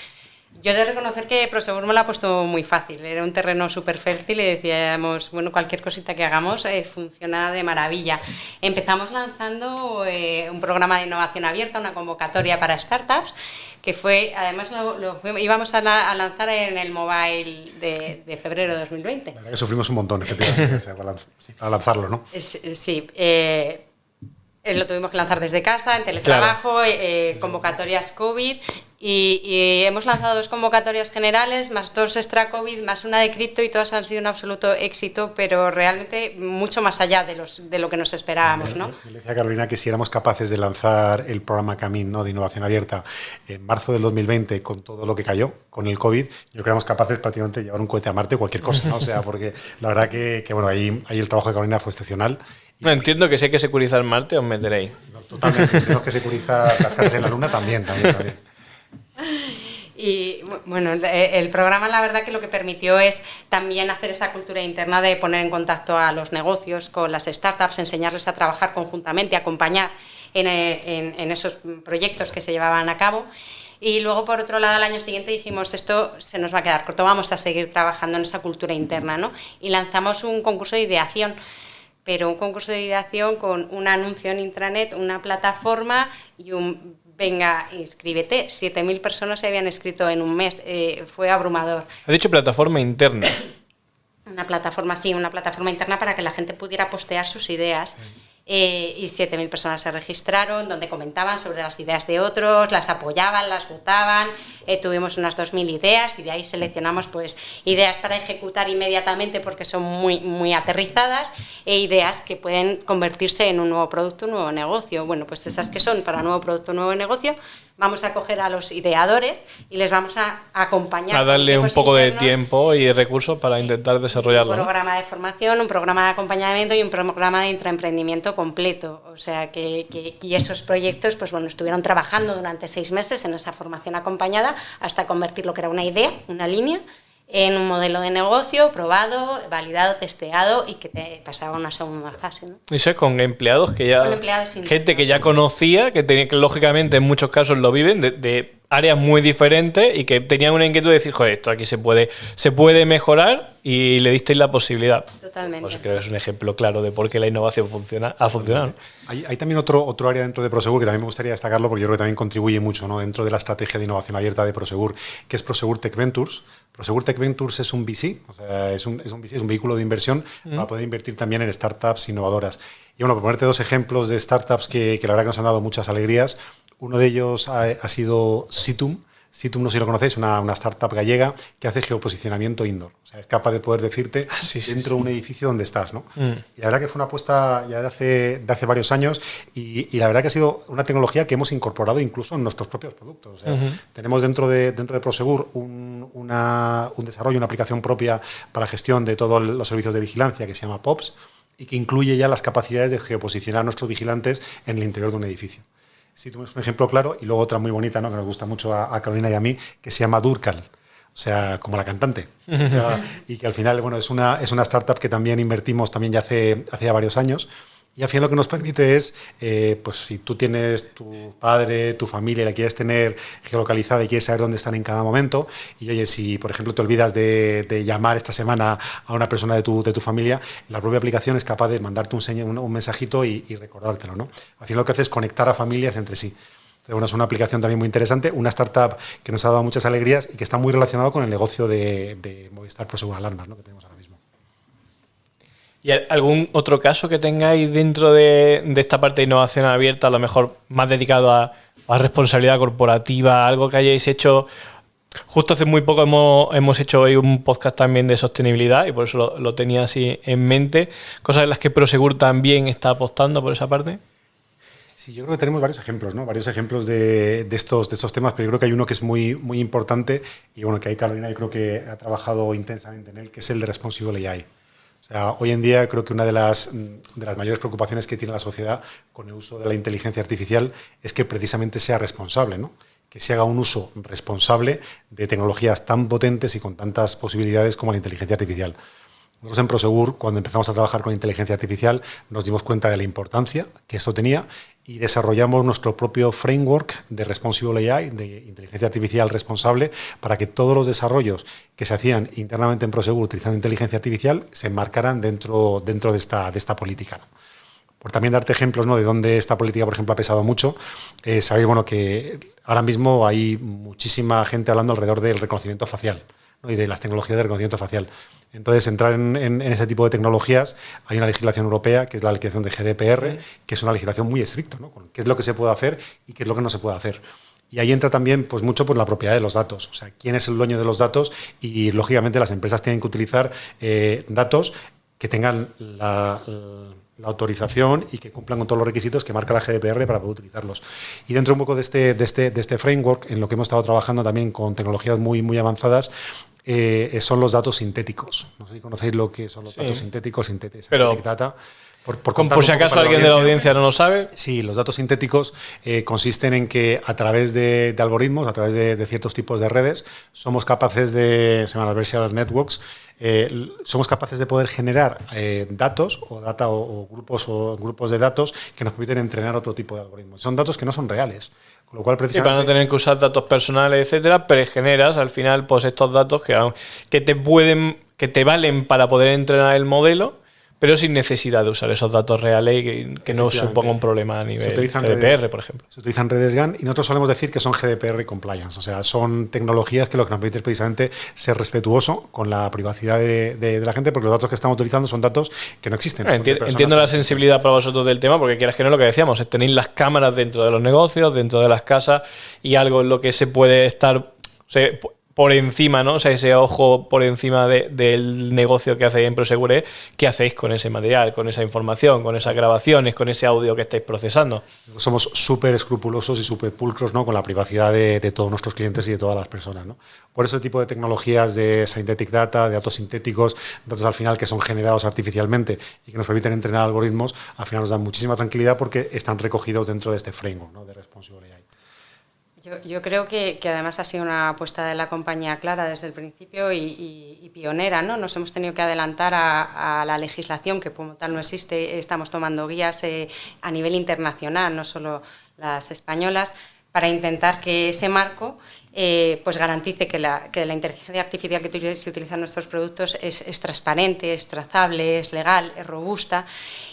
[SPEAKER 4] yo he de reconocer que Prosegur me lo ha puesto muy fácil. Era un terreno súper fértil y decíamos, bueno, cualquier cosita que hagamos eh, funciona de maravilla. Empezamos lanzando eh, un programa de innovación abierta, una convocatoria para startups, que fue, además lo, íbamos a, lanzar en el mobile de, febrero de 2020.
[SPEAKER 3] La que sufrimos un montón, efectivamente, para, lanzarlo, ¿no?
[SPEAKER 4] sí. Eh, lo tuvimos que lanzar desde casa, en teletrabajo, convocatorias COVID Y, hemos lanzado dos convocatorias generales, más dos extra COVID, más una de cripto y todas han sido un absoluto éxito, pero realmente mucho más allá de, los, de lo que nos esperábamos. ¿no?
[SPEAKER 3] Yo le decía Carolina que si éramos capaces de lanzar el programa Camin ¿no? de innovación abierta en marzo del 2020 con todo lo que cayó con el COVID, yo creo que éramos capaces prácticamente de llevar un cohete a Marte o cualquier cosa. ¿no? O sea, porque la verdad que, que bueno, ahí, ahí el trabajo de Carolina fue excepcional.
[SPEAKER 2] No entiendo que si hay que securizar Marte, os meteréis.
[SPEAKER 3] totalmente. si tenemos que securizar las casas en la Luna, también, también, también. (laughs)
[SPEAKER 4] Y bueno, el programa la verdad que lo que permitió es también hacer esa cultura interna de poner en contacto a los negocios con las startups, enseñarles a trabajar conjuntamente, acompañar en, esos proyectos que se llevaban a cabo. Y luego, por otro lado, al año siguiente dijimos, esto se nos va a quedar corto, vamos a seguir trabajando en esa cultura interna, ¿no? Y lanzamos un concurso de ideación, pero un concurso de ideación con un anuncio en intranet, una plataforma y un venga, inscríbete. 7.000 personas se habían inscrito en un mes, eh, fue abrumador.
[SPEAKER 2] Ha dicho plataforma interna.
[SPEAKER 4] Una plataforma, sí, una plataforma interna para que la gente pudiera postear sus ideas. Eh, y 7.000 personas se registraron, donde comentaban sobre las ideas de otros, las apoyaban, las votaban, eh, tuvimos unas 2.000 ideas y de ahí seleccionamos pues, ideas para ejecutar inmediatamente porque son muy, muy aterrizadas e ideas que pueden convertirse en un nuevo producto, un nuevo negocio. Bueno, pues esas que son para nuevo producto, nuevo negocio, vamos a coger a los ideadores y les vamos a acompañar.
[SPEAKER 2] A darle un poco de tiempo y recursos para intentar desarrollarlo.
[SPEAKER 4] Un programa de formación, un programa de acompañamiento y un programa de intraemprendimiento completo. O sea, que, que, y esos proyectos, pues bueno, estuvieron trabajando durante seis meses en esa formación acompañada hasta convertir lo que era una idea, una línea, en un modelo de negocio probado, validado, testeado y que te pasaba a una segunda fase. ¿no?
[SPEAKER 2] Eso es con empleados que ya. gente que ya conocía, que, tenía, que lógicamente en muchos casos lo viven, de, áreas muy diferentes y que tenían una inquietud de decir, joder, esto aquí se puede, se puede mejorar y le disteis la posibilidad.
[SPEAKER 4] Totalmente.
[SPEAKER 2] Pues creo que es un ejemplo claro de por qué la innovación funciona, ha funcionado.
[SPEAKER 3] Hay, hay, también otro, otro área dentro de Prosegur que también me gustaría destacarlo porque yo creo que también contribuye mucho ¿no? dentro de la estrategia de innovación abierta de Prosegur, que es Prosegur Tech Ventures. Prosegur Tech Ventures es un VC, o sea, es un, es un VC, es un vehículo de inversión para poder invertir también en startups innovadoras. Y bueno, por ponerte dos ejemplos de startups que, que la verdad que nos han dado muchas alegrías, uno de ellos ha, ha sido Situm, Situm, no sé si lo conocéis, una, una startup gallega que hace geoposicionamiento indoor. O sea, es capaz de poder decirte
[SPEAKER 2] ah, sí,
[SPEAKER 3] dentro de un edificio donde estás, ¿no?
[SPEAKER 2] Mm.
[SPEAKER 3] Y la verdad que fue una apuesta ya de hace, de hace varios años y, y, la verdad que ha sido una tecnología que hemos incorporado incluso en nuestros propios productos. O sea,
[SPEAKER 2] Uh -huh.
[SPEAKER 3] Tenemos dentro de, dentro de Prosegur un, una, un desarrollo, una aplicación propia para gestión de todos los servicios de vigilancia que se llama POPS y que incluye ya las capacidades de geoposicionar a nuestros vigilantes en el interior de un edificio. Si tú ves un ejemplo claro y luego otra muy bonita, ¿no? que nos gusta mucho a, a Carolina y a mí, que se llama Durcal. O sea, como la cantante. O sea, (laughs) y que al final, bueno, es una, es una startup que también invertimos también ya hace, hace ya varios años. Y al final lo que nos permite es, eh, pues si tú tienes tu padre, tu familia, la quieres tener geolocalizada y quieres saber dónde están en cada momento, y oye, si por ejemplo te olvidas de, de llamar esta semana a una persona de tu, de tu, familia, la propia aplicación es capaz de mandarte un, un, un mensajito y, y, recordártelo, ¿no? Al final lo que hace es conectar a familias entre sí. Bueno, es una aplicación también muy interesante, una startup que nos ha dado muchas alegrías y que está muy relacionado con el negocio de, de Movistar Prosegur Alarmas, ¿no? que tenemos ahora.
[SPEAKER 2] ¿Y algún otro caso que tengáis dentro de, esta parte de innovación abierta, a lo mejor más dedicado a, responsabilidad corporativa, algo que hayáis hecho? Justo hace muy poco hemos, hemos hecho hoy un podcast también de sostenibilidad y por eso lo, lo, tenía así en mente. Cosas en las que Prosegur también está apostando por esa parte.
[SPEAKER 3] Sí, yo creo que tenemos varios ejemplos, ¿no? Varios ejemplos de, de, estos, de estos temas, pero yo creo que hay uno que es muy, muy importante y bueno, que ahí Carolina yo creo que ha trabajado intensamente en él, que es el de Responsible AI. Hoy en día creo que una de las, de las mayores preocupaciones que tiene la sociedad con el uso de la inteligencia artificial es que precisamente sea responsable, ¿no? que se haga un uso responsable de tecnologías tan potentes y con tantas posibilidades como la inteligencia artificial. Nosotros en Prosegur, cuando empezamos a trabajar con inteligencia artificial, nos dimos cuenta de la importancia que esto tenía y desarrollamos nuestro propio framework de Responsible AI, de inteligencia artificial responsable, para que todos los desarrollos que se hacían internamente en Prosegur utilizando inteligencia artificial se enmarcaran dentro, dentro de, esta, de esta política. ¿no? Por también darte ejemplos ¿no? de dónde esta política, por ejemplo, ha pesado mucho, eh, sabéis bueno, que ahora mismo hay muchísima gente hablando alrededor del reconocimiento facial ¿no? y de las tecnologías de reconocimiento facial. Entonces, entrar en, en, en, ese tipo de tecnologías, hay una legislación europea, que es la legislación de GDPR, que es una legislación muy estricta, ¿no? Con qué es lo que se puede hacer y qué es lo que no se puede hacer. Y ahí entra también pues, mucho por la propiedad de los datos. O sea, quién es el dueño de los datos y, lógicamente, las empresas tienen que utilizar eh, datos que tengan la, autorización y que cumplan con todos los requisitos que marca la GDPR para poder utilizarlos. Y dentro un poco de este, de este, de este framework, en lo que hemos estado trabajando también con tecnologías muy, muy avanzadas, eh, son los datos sintéticos. No sé si conocéis lo que son los datos sintéticos, sintéticos,
[SPEAKER 2] Pero, data. Por, si acaso alguien de la audiencia no lo sabe.
[SPEAKER 3] Sí, los datos sintéticos eh, consisten en que a través de, algoritmos, a través de, ciertos tipos de redes, somos capaces de, se llaman adversarial networks, eh, somos capaces de poder generar eh, datos o data o, grupos o grupos de datos que nos permiten entrenar otro tipo de algoritmos. Son datos que no son reales. Con lo cual, precisamente,
[SPEAKER 2] para no tener que usar datos personales, etcétera, pero generas al final pues estos datos que, que te pueden, que te valen para poder entrenar el modelo pero sin necesidad de usar esos datos reales y que, no suponga un problema a nivel GDPR, por ejemplo.
[SPEAKER 3] Se utilizan redes GAN y nosotros solemos decir que son GDPR compliance, o sea, son tecnologías que lo que nos permite es precisamente ser respetuoso con la privacidad de, la gente, porque los datos que estamos utilizando son datos que no existen.
[SPEAKER 2] entiendo la sensibilidad para vosotros del tema, porque quieras que no lo que decíamos, es tener las cámaras dentro de los negocios, dentro de las casas y algo en lo que se puede estar por encima, ¿no? O sea, ese ojo por encima del negocio que hacéis en Prosegure, ¿qué hacéis con ese material, con esa información, con esas grabaciones, con ese audio que estáis procesando?
[SPEAKER 3] Somos súper escrupulosos y súper pulcros ¿no? con la privacidad de, todos nuestros clientes y de todas las personas. ¿no? Por ese tipo de tecnologías de synthetic data, de datos sintéticos, datos al final que son generados artificialmente y que nos permiten entrenar algoritmos, al final nos dan muchísima tranquilidad porque están recogidos dentro de este framework ¿no? de Responsible AI.
[SPEAKER 4] Yo, creo que, además ha sido una apuesta de la compañía clara desde el principio y, pionera. ¿no? Nos hemos tenido que adelantar a, la legislación, que como tal no existe. Estamos tomando guías eh, a nivel internacional, no solo las españolas, para intentar que ese marco eh, pues garantice que la, que la, inteligencia artificial que se utiliza en nuestros productos es, transparente, es trazable, es legal, es robusta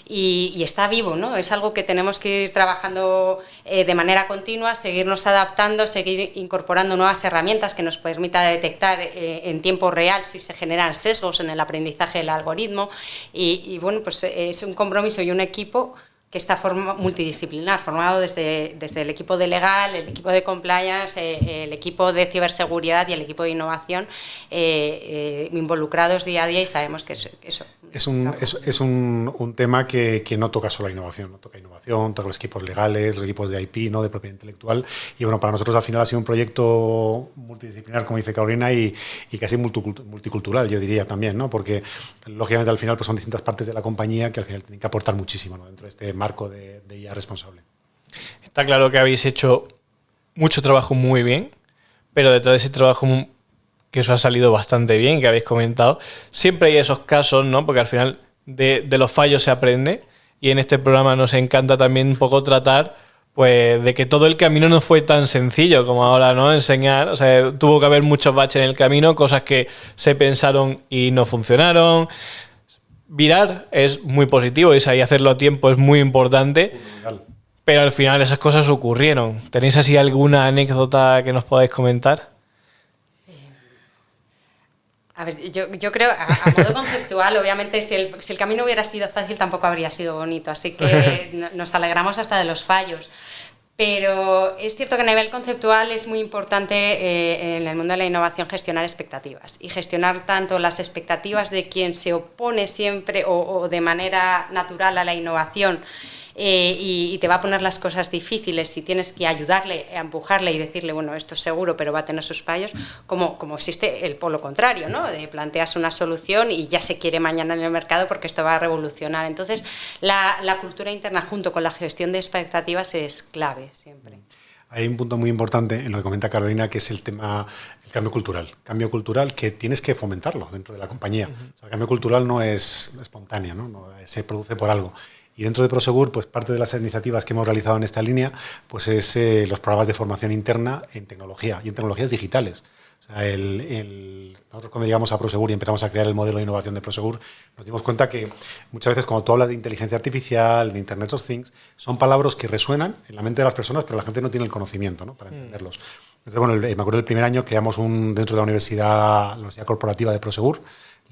[SPEAKER 4] y, está vivo. ¿no? Es algo que tenemos que ir trabajando eh, de manera continua, seguirnos adaptando, seguir incorporando nuevas herramientas que nos permita detectar eh, en tiempo real si se generan sesgos en el aprendizaje del algoritmo. Y, y bueno, pues es un compromiso y un equipo que está multidisciplinar, formado desde, desde el equipo de legal, el equipo de compliance, eh, el equipo de ciberseguridad y el equipo de innovación eh, eh, involucrados día a día y sabemos que eso...
[SPEAKER 3] es un, es, un, tema que, no toca solo la innovación, no toca innovación, toca los equipos legales, los equipos de IP, ¿no? de propiedad intelectual. Y bueno, para nosotros al final ha sido un proyecto multidisciplinar, como dice Carolina, y, y casi multicultural, yo diría también, ¿no? porque lógicamente al final pues son distintas partes de la compañía que al final tienen que aportar muchísimo dentro de este marco de, IA responsable.
[SPEAKER 2] Está claro que habéis hecho mucho trabajo muy bien, pero detrás de ese trabajo que os ha salido bastante bien, que habéis comentado, siempre hay esos casos, ¿no? Porque al final de, los fallos se aprende y en este programa nos encanta también un poco tratar pues de que todo el camino no fue tan sencillo como ahora, ¿no? Enseñar, o sea, tuvo que haber muchos baches en el camino, cosas que se pensaron y no funcionaron, virar es muy positivo y ahí hacerlo a tiempo es muy importante. Pero al final esas cosas ocurrieron. ¿Tenéis así alguna anécdota que nos podáis comentar?
[SPEAKER 4] A ver, yo, creo, a, modo (laughs) conceptual, obviamente, si el, si el, camino hubiera sido fácil, tampoco habría sido bonito. Así que (laughs) nos alegramos hasta de los fallos. Pero es cierto que a nivel conceptual es muy importante eh, en el mundo de la innovación gestionar expectativas y gestionar tanto las expectativas de quien se opone siempre o de manera natural a la innovación eh, y, te va a poner las cosas difíciles si tienes que ayudarle, empujarle y decirle, bueno, esto es seguro, pero va a tener sus fallos, como, como existe el polo contrario, ¿no? De planteas una solución y ya se quiere mañana en el mercado porque esto va a revolucionar. Entonces, la, la cultura interna junto con la gestión de expectativas es clave siempre.
[SPEAKER 3] Hay un punto muy importante en lo que comenta Carolina, que es el tema el cambio cultural. Cambio cultural que tienes que fomentarlo dentro de la compañía. el cambio cultural no es espontáneo, ¿no? se produce por algo. Y dentro de Prosegur, pues parte de las iniciativas que hemos realizado en esta línea, pues es eh, los programas de formación interna en tecnología y en tecnologías digitales. O sea, el, nosotros cuando llegamos a Prosegur y empezamos a crear el modelo de innovación de Prosegur, nos dimos cuenta que muchas veces cuando tú hablas de inteligencia artificial, de Internet of Things, son palabras que resuenan en la mente de las personas, pero la gente no tiene el conocimiento ¿no? para mm. entenderlos. Entonces, bueno, me acuerdo del primer año creamos un, dentro de la universidad, la Universidad Corporativa de Prosegur,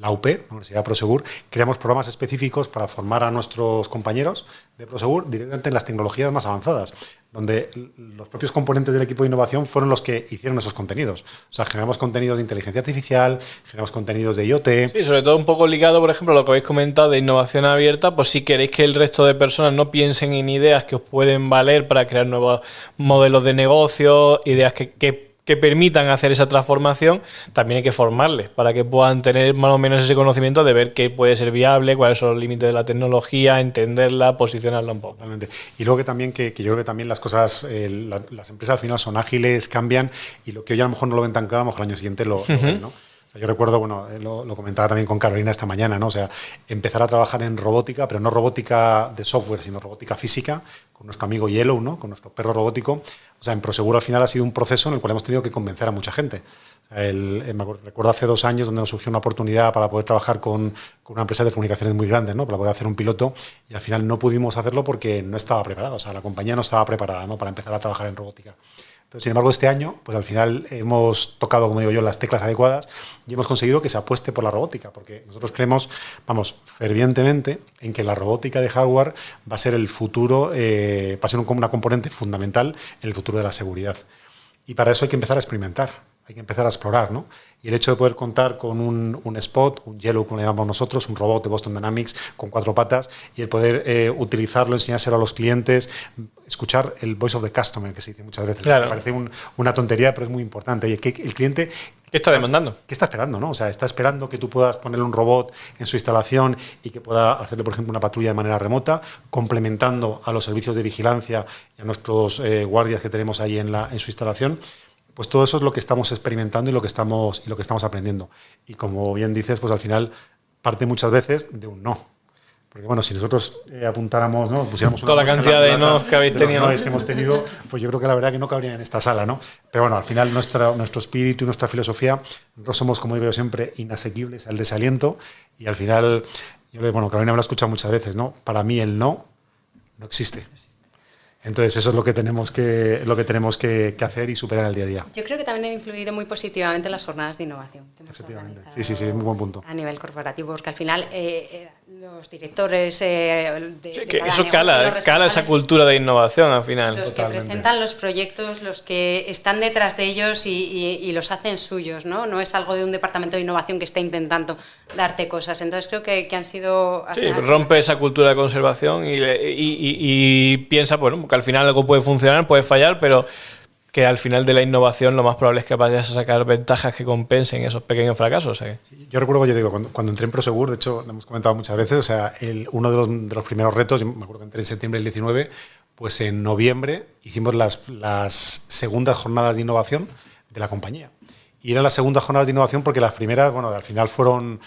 [SPEAKER 3] la UP, la Universidad Prosegur, creamos programas específicos para formar a nuestros compañeros de Prosegur directamente en las tecnologías más avanzadas, donde los propios componentes del equipo de innovación fueron los que hicieron esos contenidos. O sea, generamos contenidos de inteligencia artificial, generamos contenidos de IoT.
[SPEAKER 2] Sí, sobre todo un poco ligado, por ejemplo, a lo que habéis comentado de innovación abierta, pues si queréis que el resto de personas no piensen en ideas que os pueden valer para crear nuevos modelos de negocio, ideas que, que que permitan hacer esa transformación, también hay que formarles para que puedan tener más o menos ese conocimiento de ver qué puede ser viable, cuáles son los límites de la tecnología, entenderla, posicionarla un poco.
[SPEAKER 3] Totalmente. Y luego que también que, yo creo que también las cosas, eh, las empresas al final son ágiles, cambian y lo que hoy a lo mejor no lo ven tan claro, a lo mejor al año siguiente lo, ven, ¿no? yo recuerdo, bueno, eh, lo, lo, comentaba también con Carolina esta mañana, ¿no? O sea, empezar a trabajar en robótica, pero no robótica de software, sino robótica física, con nuestro amigo Yellow, ¿no? Con nuestro perro robótico. O sea, en Proseguro al final ha sido un proceso en el cual hemos tenido que convencer a mucha gente. el, eh, me recuerdo hace dos años donde nos surgió una oportunidad para poder trabajar con, con, una empresa de comunicaciones muy grande, ¿no? para poder hacer un piloto y al final no pudimos hacerlo porque no estaba preparado, o sea, la compañía no estaba preparada ¿no? para empezar a trabajar en robótica. Pero, sin embargo, este año, pues al final hemos tocado, como digo yo, las teclas adecuadas y hemos conseguido que se apueste por la robótica, porque nosotros creemos, vamos, fervientemente en que la robótica de hardware va a ser el futuro, eh, va a ser una componente fundamental en el futuro de la seguridad. Y para eso hay que empezar a experimentar, hay que empezar a explorar, ¿no? Y el hecho de poder contar con un, un, spot, un Yellow, como le llamamos nosotros, un robot de Boston Dynamics con cuatro patas, y el poder eh, utilizarlo, enseñárselo a los clientes, escuchar el voice of the customer, que se dice muchas veces. Me parece un, una tontería, pero es muy importante. Y que el cliente
[SPEAKER 2] ¿Qué está demandando?
[SPEAKER 3] ¿Qué está esperando? ¿no? O sea, está esperando que tú puedas ponerle un robot en su instalación y que pueda hacerle, por ejemplo, una patrulla de manera remota, complementando a los servicios de vigilancia y a nuestros eh, guardias que tenemos ahí en, la, en su instalación. Pues todo eso es lo que estamos experimentando y lo que estamos, y lo que estamos aprendiendo. Y como bien dices, pues al final parte muchas veces de un no. Porque bueno, si nosotros eh, apuntáramos, ¿no? pusiéramos
[SPEAKER 2] toda la cantidad de no que habéis tenido,
[SPEAKER 3] que hemos tenido, pues yo creo que la verdad que no cabrían en esta sala, ¿no? Pero bueno, al final nuestra, nuestro espíritu y nuestra filosofía, no somos, como digo yo siempre, inasequibles al desaliento y al final, yo le bueno, Carolina me lo ha escuchado muchas veces, ¿no? Para mí el no no existe. Entonces eso es lo que tenemos que lo que tenemos que, hacer y superar el día a día.
[SPEAKER 4] Yo creo que también han influido muy positivamente las jornadas de innovación.
[SPEAKER 3] Efectivamente. Sí, sí, sí, muy buen punto.
[SPEAKER 4] A nivel corporativo, porque al final eh, eh, los directores eh,
[SPEAKER 2] de, sí, que eso cala, cala esa cultura de innovación al final.
[SPEAKER 4] Los que presentan los proyectos, los que están detrás de ellos y, los hacen suyos, ¿no? No es algo de un departamento de innovación que está intentando darte cosas. Entonces creo que, han sido...
[SPEAKER 2] Sí, rompe esa cultura de conservación y, y piensa, bueno, que al final algo puede funcionar, puede fallar, pero que al final de la innovación lo más probable es que vayas a sacar ventajas que compensen esos pequeños fracasos. ¿eh?
[SPEAKER 3] yo recuerdo, yo digo, cuando, entré en Prosegur, de hecho, lo hemos comentado muchas veces, o sea, uno de los, de los, primeros retos, me acuerdo que entré en septiembre del 19, pues en noviembre hicimos las, las segundas jornadas de innovación de la compañía. Y eran las segundas jornadas de innovación porque las primeras, bueno, al final fueron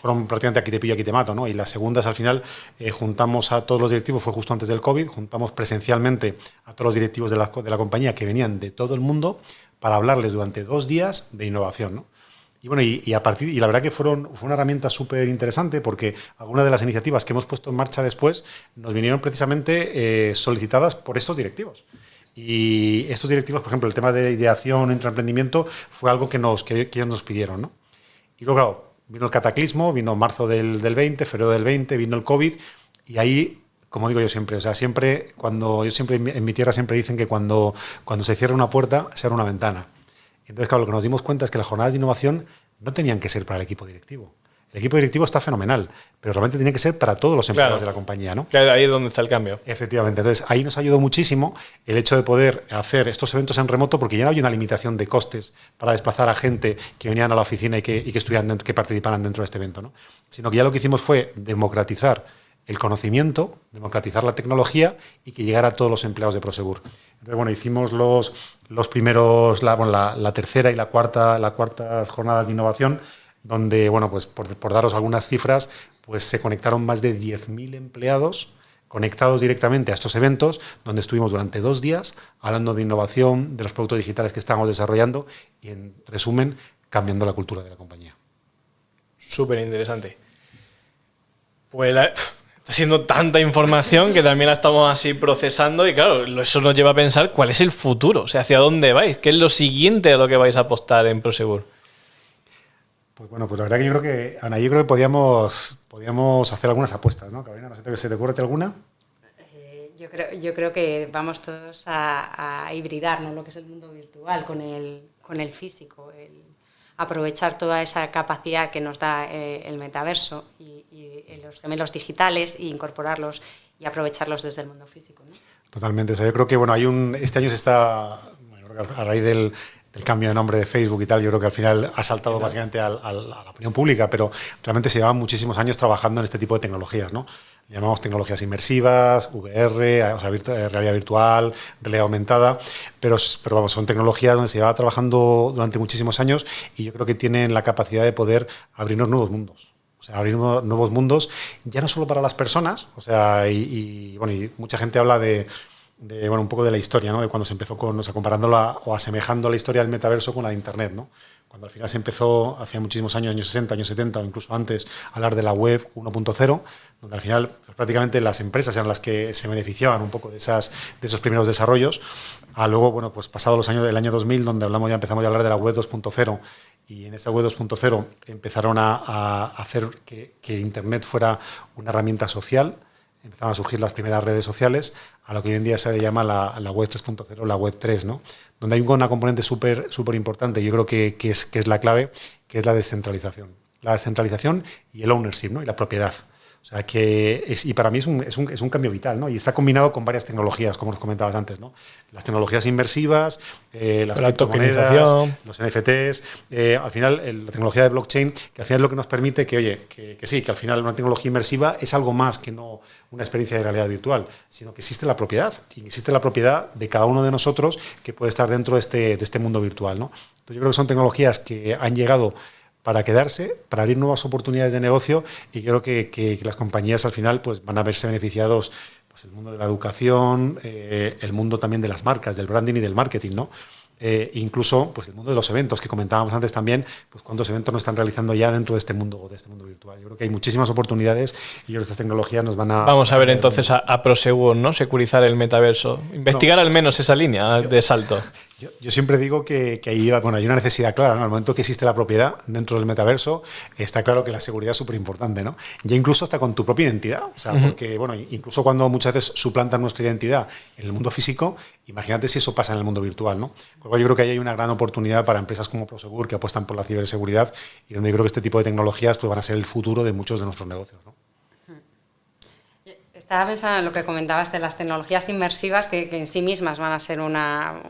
[SPEAKER 3] fueron prácticamente aquí te pillo, aquí te mato, ¿no? Y las segundas, al final, eh, juntamos a todos los directivos, fue justo antes del COVID, juntamos presencialmente a todos los directivos de la, de la compañía que venían de todo el mundo para hablarles durante dos días de innovación, ¿no? Y bueno, y, a partir, y la verdad que fueron, fue una herramienta súper interesante porque algunas de las iniciativas que hemos puesto en marcha después nos vinieron precisamente eh, solicitadas por estos directivos. Y estos directivos, por ejemplo, el tema de ideación, emprendimiento, fue algo que, nos, que, que ellos nos pidieron, ¿no? Y luego, claro, vino el cataclismo, vino marzo del, del 20, febrero del 20, vino el COVID y ahí como digo yo siempre, o sea, siempre, cuando yo siempre en mi tierra siempre dicen que cuando, cuando se cierra una puerta, se abre una ventana. Entonces, claro, lo que nos dimos cuenta es que las jornadas de innovación no tenían que ser para el equipo directivo. El equipo directivo está fenomenal, pero realmente tiene que ser para todos los empleados de la compañía, ¿no?
[SPEAKER 2] Claro, ahí es donde está el cambio.
[SPEAKER 3] Efectivamente. Entonces, ahí nos ayudó muchísimo el hecho de poder hacer estos eventos en remoto, porque ya no había una limitación de costes para desplazar a gente que venían a la oficina y que, y que estuvieran que participaran dentro de este evento, ¿no? Sino que ya lo que hicimos fue democratizar el conocimiento, democratizar la tecnología y que llegara a todos los empleados de Prosegur. Entonces, bueno, hicimos los, los primeros, la, bueno, la, la tercera y la cuarta, la cuarta jornadas de innovación donde, bueno, pues por, daros algunas cifras, pues se conectaron más de 10.000 empleados conectados directamente a estos eventos, donde estuvimos durante dos días hablando de innovación, de los productos digitales que estamos desarrollando y, en resumen, cambiando la cultura de la compañía.
[SPEAKER 2] Súper interesante. Pues está siendo tanta información que también la estamos así procesando y claro, eso nos lleva a pensar cuál es el futuro, o sea, hacia dónde vais, qué es lo siguiente a lo que vais a apostar en Prosegur.
[SPEAKER 3] Pues bueno, pues la verdad que yo creo que, Ana, yo creo que podíamos, podíamos hacer algunas apuestas, ¿no? Carolina, no sé si te ocurre alguna.
[SPEAKER 4] Eh, yo creo, yo creo que vamos todos a, a hibridar lo que es el mundo virtual con el, con el físico, el aprovechar toda esa capacidad que nos da eh, el metaverso y, y, los gemelos digitales e incorporarlos y aprovecharlos desde el mundo físico. ¿no?
[SPEAKER 3] Totalmente. O sea, yo creo que bueno, hay un, este año se está, a raíz del, el cambio de nombre de Facebook y tal, yo creo que al final ha saltado básicamente a, la opinión pública, pero realmente se llevan muchísimos años trabajando en este tipo de tecnologías, ¿no? Llamamos tecnologías inmersivas, VR, o sea, eh, realidad virtual, realidad aumentada, pero, pero vamos, son tecnologías donde se lleva trabajando durante muchísimos años y yo creo que tienen la capacidad de poder abrirnos nuevos mundos. O sea, abrir nuevos mundos, ya no solo para las personas, o sea, y, bueno, y mucha gente habla de, de, bueno, un poco de la historia, ¿no? De cuando se empezó con, o sea, comparándola o asemejando la historia del metaverso con la de Internet, ¿no? Cuando al final se empezó, hace muchísimos años, años 60, años 70 o incluso antes, a hablar de la web 1.0, donde al final pues, prácticamente las empresas eran las que se beneficiaban un poco de, esas, de esos primeros desarrollos, a luego, bueno, pues pasado los años del año 2000, donde hablamos ya empezamos a hablar de la web 2.0 y en esa web 2.0 empezaron a, a hacer que, que Internet fuera una herramienta social, empezaron a surgir las primeras redes sociales, a lo que hoy en día se llama la, la web 3.0, la web 3, ¿no? donde hay una componente súper súper importante, yo creo que, que, es, que es la clave, que es la descentralización. La descentralización y el ownership, ¿no? y la propiedad. O sea, que es, y para mí es un, es, un, es un, cambio vital, ¿no? Y está combinado con varias tecnologías, como nos comentabas antes, ¿no? Las tecnologías inmersivas, eh, las
[SPEAKER 2] la
[SPEAKER 3] criptomonedas, los NFTs, eh, al final el, la tecnología de blockchain, que al final es lo que nos permite que, oye, que, que, sí, que al final una tecnología inmersiva es algo más que no una experiencia de realidad virtual, sino que existe la propiedad, y existe la propiedad de cada uno de nosotros que puede estar dentro de este, de este mundo virtual, ¿no? Entonces yo creo que son tecnologías que han llegado para quedarse, para abrir nuevas oportunidades de negocio y creo que, que, que las compañías al final pues, van a verse beneficiados pues, el mundo de la educación, eh, el mundo también de las marcas, del branding y del marketing, ¿no? Eh, incluso pues el mundo de los eventos que comentábamos antes también, pues cuántos eventos nos están realizando ya dentro de este mundo de este mundo virtual. Yo creo que hay muchísimas oportunidades y yo creo que estas tecnologías nos van a
[SPEAKER 2] Vamos a ver entonces a, a Prosegur, ¿no? Securizar el metaverso, investigar no. al menos esa línea de salto. (laughs)
[SPEAKER 3] Yo, yo, siempre digo que, que ahí bueno, hay una necesidad clara. ¿no? Al momento que existe la propiedad dentro del metaverso, está claro que la seguridad es súper importante. ¿no? Ya incluso hasta con tu propia identidad. O sea, uh -huh. porque bueno, incluso cuando muchas veces suplantan nuestra identidad en el mundo físico, imagínate si eso pasa en el mundo virtual. ¿no? Con lo cual yo creo que ahí hay una gran oportunidad para empresas como Prosegur que apuestan por la ciberseguridad y donde yo creo que este tipo de tecnologías pues, van a ser el futuro de muchos de nuestros negocios. ¿no?
[SPEAKER 4] Estaba pensando en lo que comentabas de las tecnologías inmersivas que, que en sí mismas van a ser una,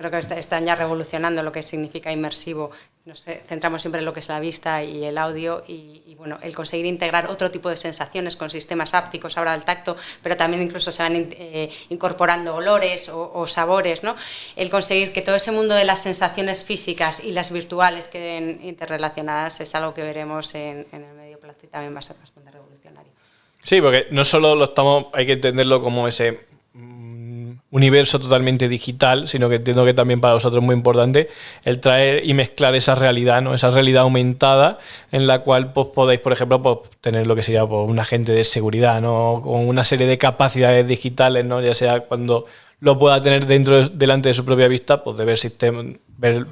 [SPEAKER 4] creo que están ya revolucionando lo que significa inmersivo. Nos centramos siempre en lo que es la vista y el audio y, bueno, el conseguir integrar otro tipo de sensaciones con sistemas ápticos, ahora el tacto, pero también incluso se van eh, incorporando olores o, o, sabores, ¿no? El conseguir que todo ese mundo de las sensaciones físicas y las virtuales queden interrelacionadas es algo que veremos en, en el medio plazo y también va a ser bastante revolucionario.
[SPEAKER 2] Sí, porque no solo lo estamos, hay que entenderlo como ese universo totalmente digital, sino que entiendo que también para vosotros es muy importante el traer y mezclar esa realidad, ¿no? esa realidad aumentada en la cual pues, podéis, por ejemplo, pues, tener lo que sería pues, un agente de seguridad, ¿no? con una serie de capacidades digitales, ¿no? ya sea cuando lo pueda tener dentro delante de su propia vista, pues de ver sistemas, ver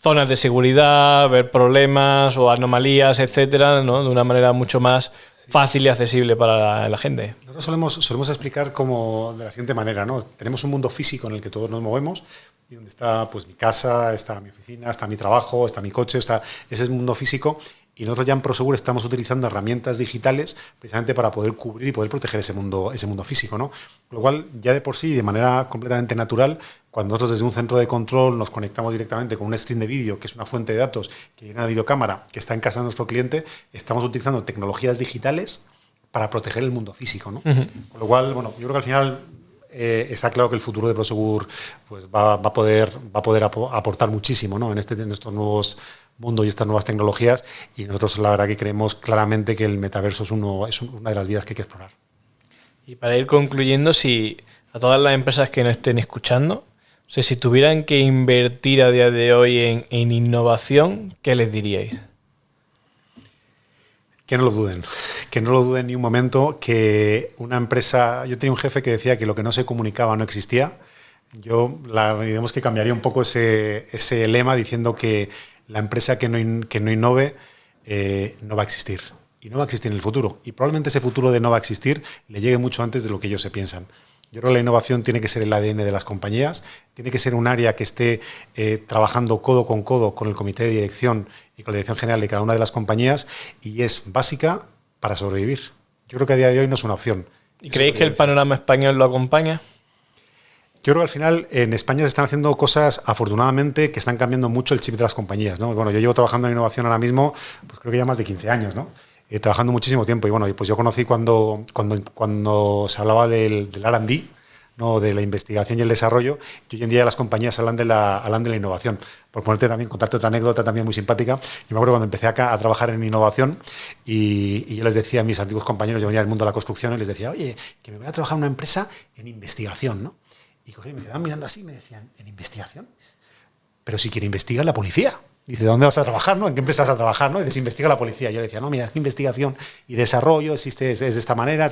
[SPEAKER 2] zonas de seguridad, ver problemas o anomalías, etcétera, ¿no? de una manera mucho más fácil y accesible para la gente.
[SPEAKER 3] Nosotros solemos, solemos explicar como de la siguiente manera, ¿no? Tenemos un mundo físico en el que todos nos movemos y donde está pues mi casa, está mi oficina, está mi trabajo, está mi coche, está ese es el mundo físico y nosotros ya en Prosegur estamos utilizando herramientas digitales precisamente para poder cubrir y poder proteger ese mundo, ese mundo físico, ¿no? Lo cual, ya de por sí, de manera completamente natural, cuando nosotros desde un centro de control nos conectamos directamente con un screen de vídeo, que es una fuente de datos que viene una videocámara que está en casa de nuestro cliente, estamos utilizando tecnologías digitales para proteger el mundo físico, ¿no? Uh -huh. Con lo cual, bueno, yo creo que al final eh, está claro que el futuro de Prosegur pues, va, va, a poder, va a poder aportar muchísimo ¿no? en, este, en estos nuevos mundo y estas nuevas tecnologías y nosotros la verdad que creemos claramente que el metaverso es, uno, es una de las vías que hay que explorar.
[SPEAKER 2] Y para ir concluyendo, si a todas las empresas que nos estén escuchando, o sea, si tuvieran que invertir a día de hoy en, innovación, ¿qué les diríais?
[SPEAKER 3] Que no lo duden, que no lo duden ni un momento, que una empresa, yo tenía un jefe que decía que lo que no se comunicaba no existía, yo la, digamos que cambiaría un poco ese, ese lema diciendo que la empresa que no, que no innove eh, no va a existir. Y no va a existir en el futuro. Y probablemente ese futuro de no va a existir le llegue mucho antes de lo que ellos se piensan. Yo creo que la innovación tiene que ser el ADN de las compañías, tiene que ser un área que esté eh, trabajando codo con codo con el comité de dirección y con la dirección general de cada una de las compañías y es básica para sobrevivir. Yo creo que a día de hoy no es una opción.
[SPEAKER 2] ¿Y creéis que el panorama español lo acompaña?
[SPEAKER 3] Yo creo que al final en España se están haciendo cosas, afortunadamente, que están cambiando mucho el chip de las compañías. ¿no? Bueno, yo llevo trabajando en innovación ahora mismo, pues creo que ya más de 15 años, ¿no? Eh, trabajando muchísimo tiempo. Y bueno, pues yo conocí cuando, cuando, cuando se hablaba del, del RD, ¿no? de la investigación y el desarrollo, y hoy en día las compañías hablan de la, hablan de la innovación. Por ponerte también, contarte otra anécdota también muy simpática, yo me acuerdo cuando empecé acá a trabajar en innovación y, yo les decía a mis antiguos compañeros, yo venía del mundo de la construcción, y les decía, oye, que me voy a trabajar en una empresa en investigación, ¿no? Y me quedaban mirando así y me decían, ¿en investigación? Pero si quiere investigar la policía. Dice, ¿dónde vas a trabajar? ¿no? ¿En qué empresa vas a trabajar? ¿no? Y dice, investiga la policía. Yo le decía, no, mira, es que investigación y desarrollo existe, es, de esta manera.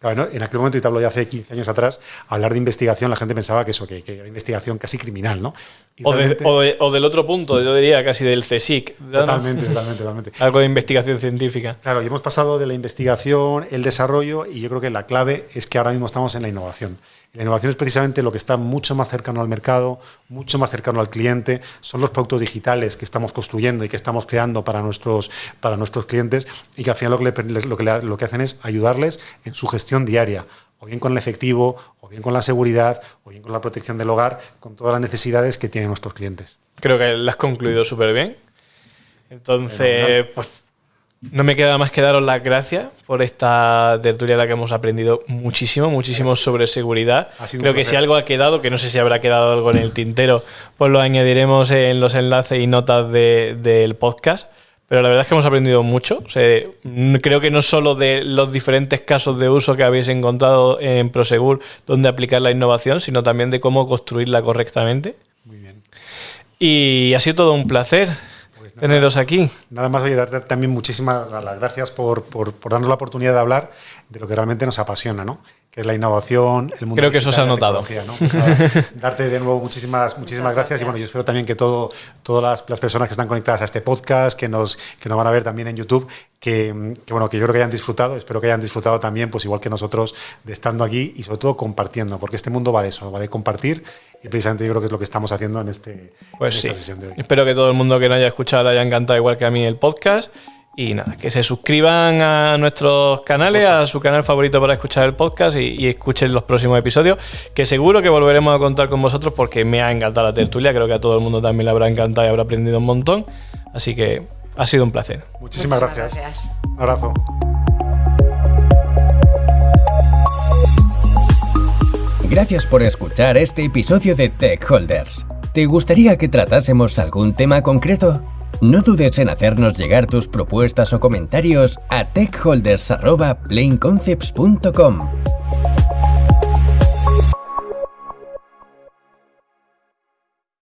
[SPEAKER 3] Claro, en aquel momento, y te hablo de hace 15 años atrás, hablar de investigación, la gente pensaba que eso, que, que era investigación casi criminal, ¿no?
[SPEAKER 2] O, de, o, de, o, del otro punto, yo diría casi del CSIC.
[SPEAKER 3] Totalmente, totalmente, totalmente. (laughs)
[SPEAKER 2] Algo de investigación científica.
[SPEAKER 3] Claro, y hemos pasado de la investigación, el desarrollo, y yo creo que la clave es que ahora mismo estamos en la innovación. La innovación es precisamente lo que está mucho más cercano al mercado, mucho más cercano al cliente, son los productos digitales que estamos construyendo y que estamos creando para nuestros, para nuestros clientes y que al final lo que, le, lo, que lo que hacen es ayudarles en su gestión diaria, o bien con el efectivo, o bien con la seguridad, o bien con la protección del hogar, con todas las necesidades que tienen nuestros clientes.
[SPEAKER 2] Creo que lo has concluido súper bien. Entonces, pues no me queda más que daros las gracias por esta tertulia en la que hemos aprendido muchísimo, muchísimo gracias. sobre seguridad. Creo que si algo ha quedado, que no sé si habrá quedado algo en el tintero, pues lo añadiremos en los enlaces y notas de, del podcast. Pero la verdad es que hemos aprendido mucho. O sea, creo que no solo de los diferentes casos de uso que habéis encontrado en Prosegur donde aplicar la innovación, sino también de cómo construirla correctamente.
[SPEAKER 3] Muy bien.
[SPEAKER 2] Y ha sido todo un placer pues nada, teneros aquí.
[SPEAKER 3] Nada más, oye, darte también muchísimas las gracias por, por, por, darnos la oportunidad de hablar de lo que realmente nos apasiona, ¿no? Que es la innovación, el mundo
[SPEAKER 2] Creo que eso se ha notado.
[SPEAKER 3] ¿no? Pues, (laughs) darte de nuevo muchísimas, muchísimas gracias. y bueno, yo espero también que todo, todas las, las, personas que están conectadas a este podcast, que nos, que nos van a ver también en YouTube, que, que, bueno, que yo creo que hayan disfrutado, espero que hayan disfrutado también, pues igual que nosotros, de estando aquí y sobre todo compartiendo, porque este mundo va de eso, va de compartir y precisamente yo creo que es lo que estamos haciendo en, este,
[SPEAKER 2] pues
[SPEAKER 3] en
[SPEAKER 2] sí.
[SPEAKER 3] esta sesión de hoy.
[SPEAKER 2] Espero que todo el mundo que no haya escuchado le haya encantado igual que a mí el podcast. Y nada, que se suscriban a nuestros canales, a su canal favorito para escuchar el podcast y, y, escuchen los próximos episodios, que seguro que volveremos a contar con vosotros porque me ha encantado la tertulia, creo que a todo el mundo también le habrá encantado y habrá aprendido un montón. Así que ha sido un placer.
[SPEAKER 3] Muchísimas, Muchísimas gracias. gracias. Un abrazo.
[SPEAKER 1] Gracias por escuchar este episodio de Tech Holders. ¿Te gustaría que tratásemos algún tema concreto? No dudes en hacernos llegar tus propuestas o comentarios a techholders.planeconcepts.com.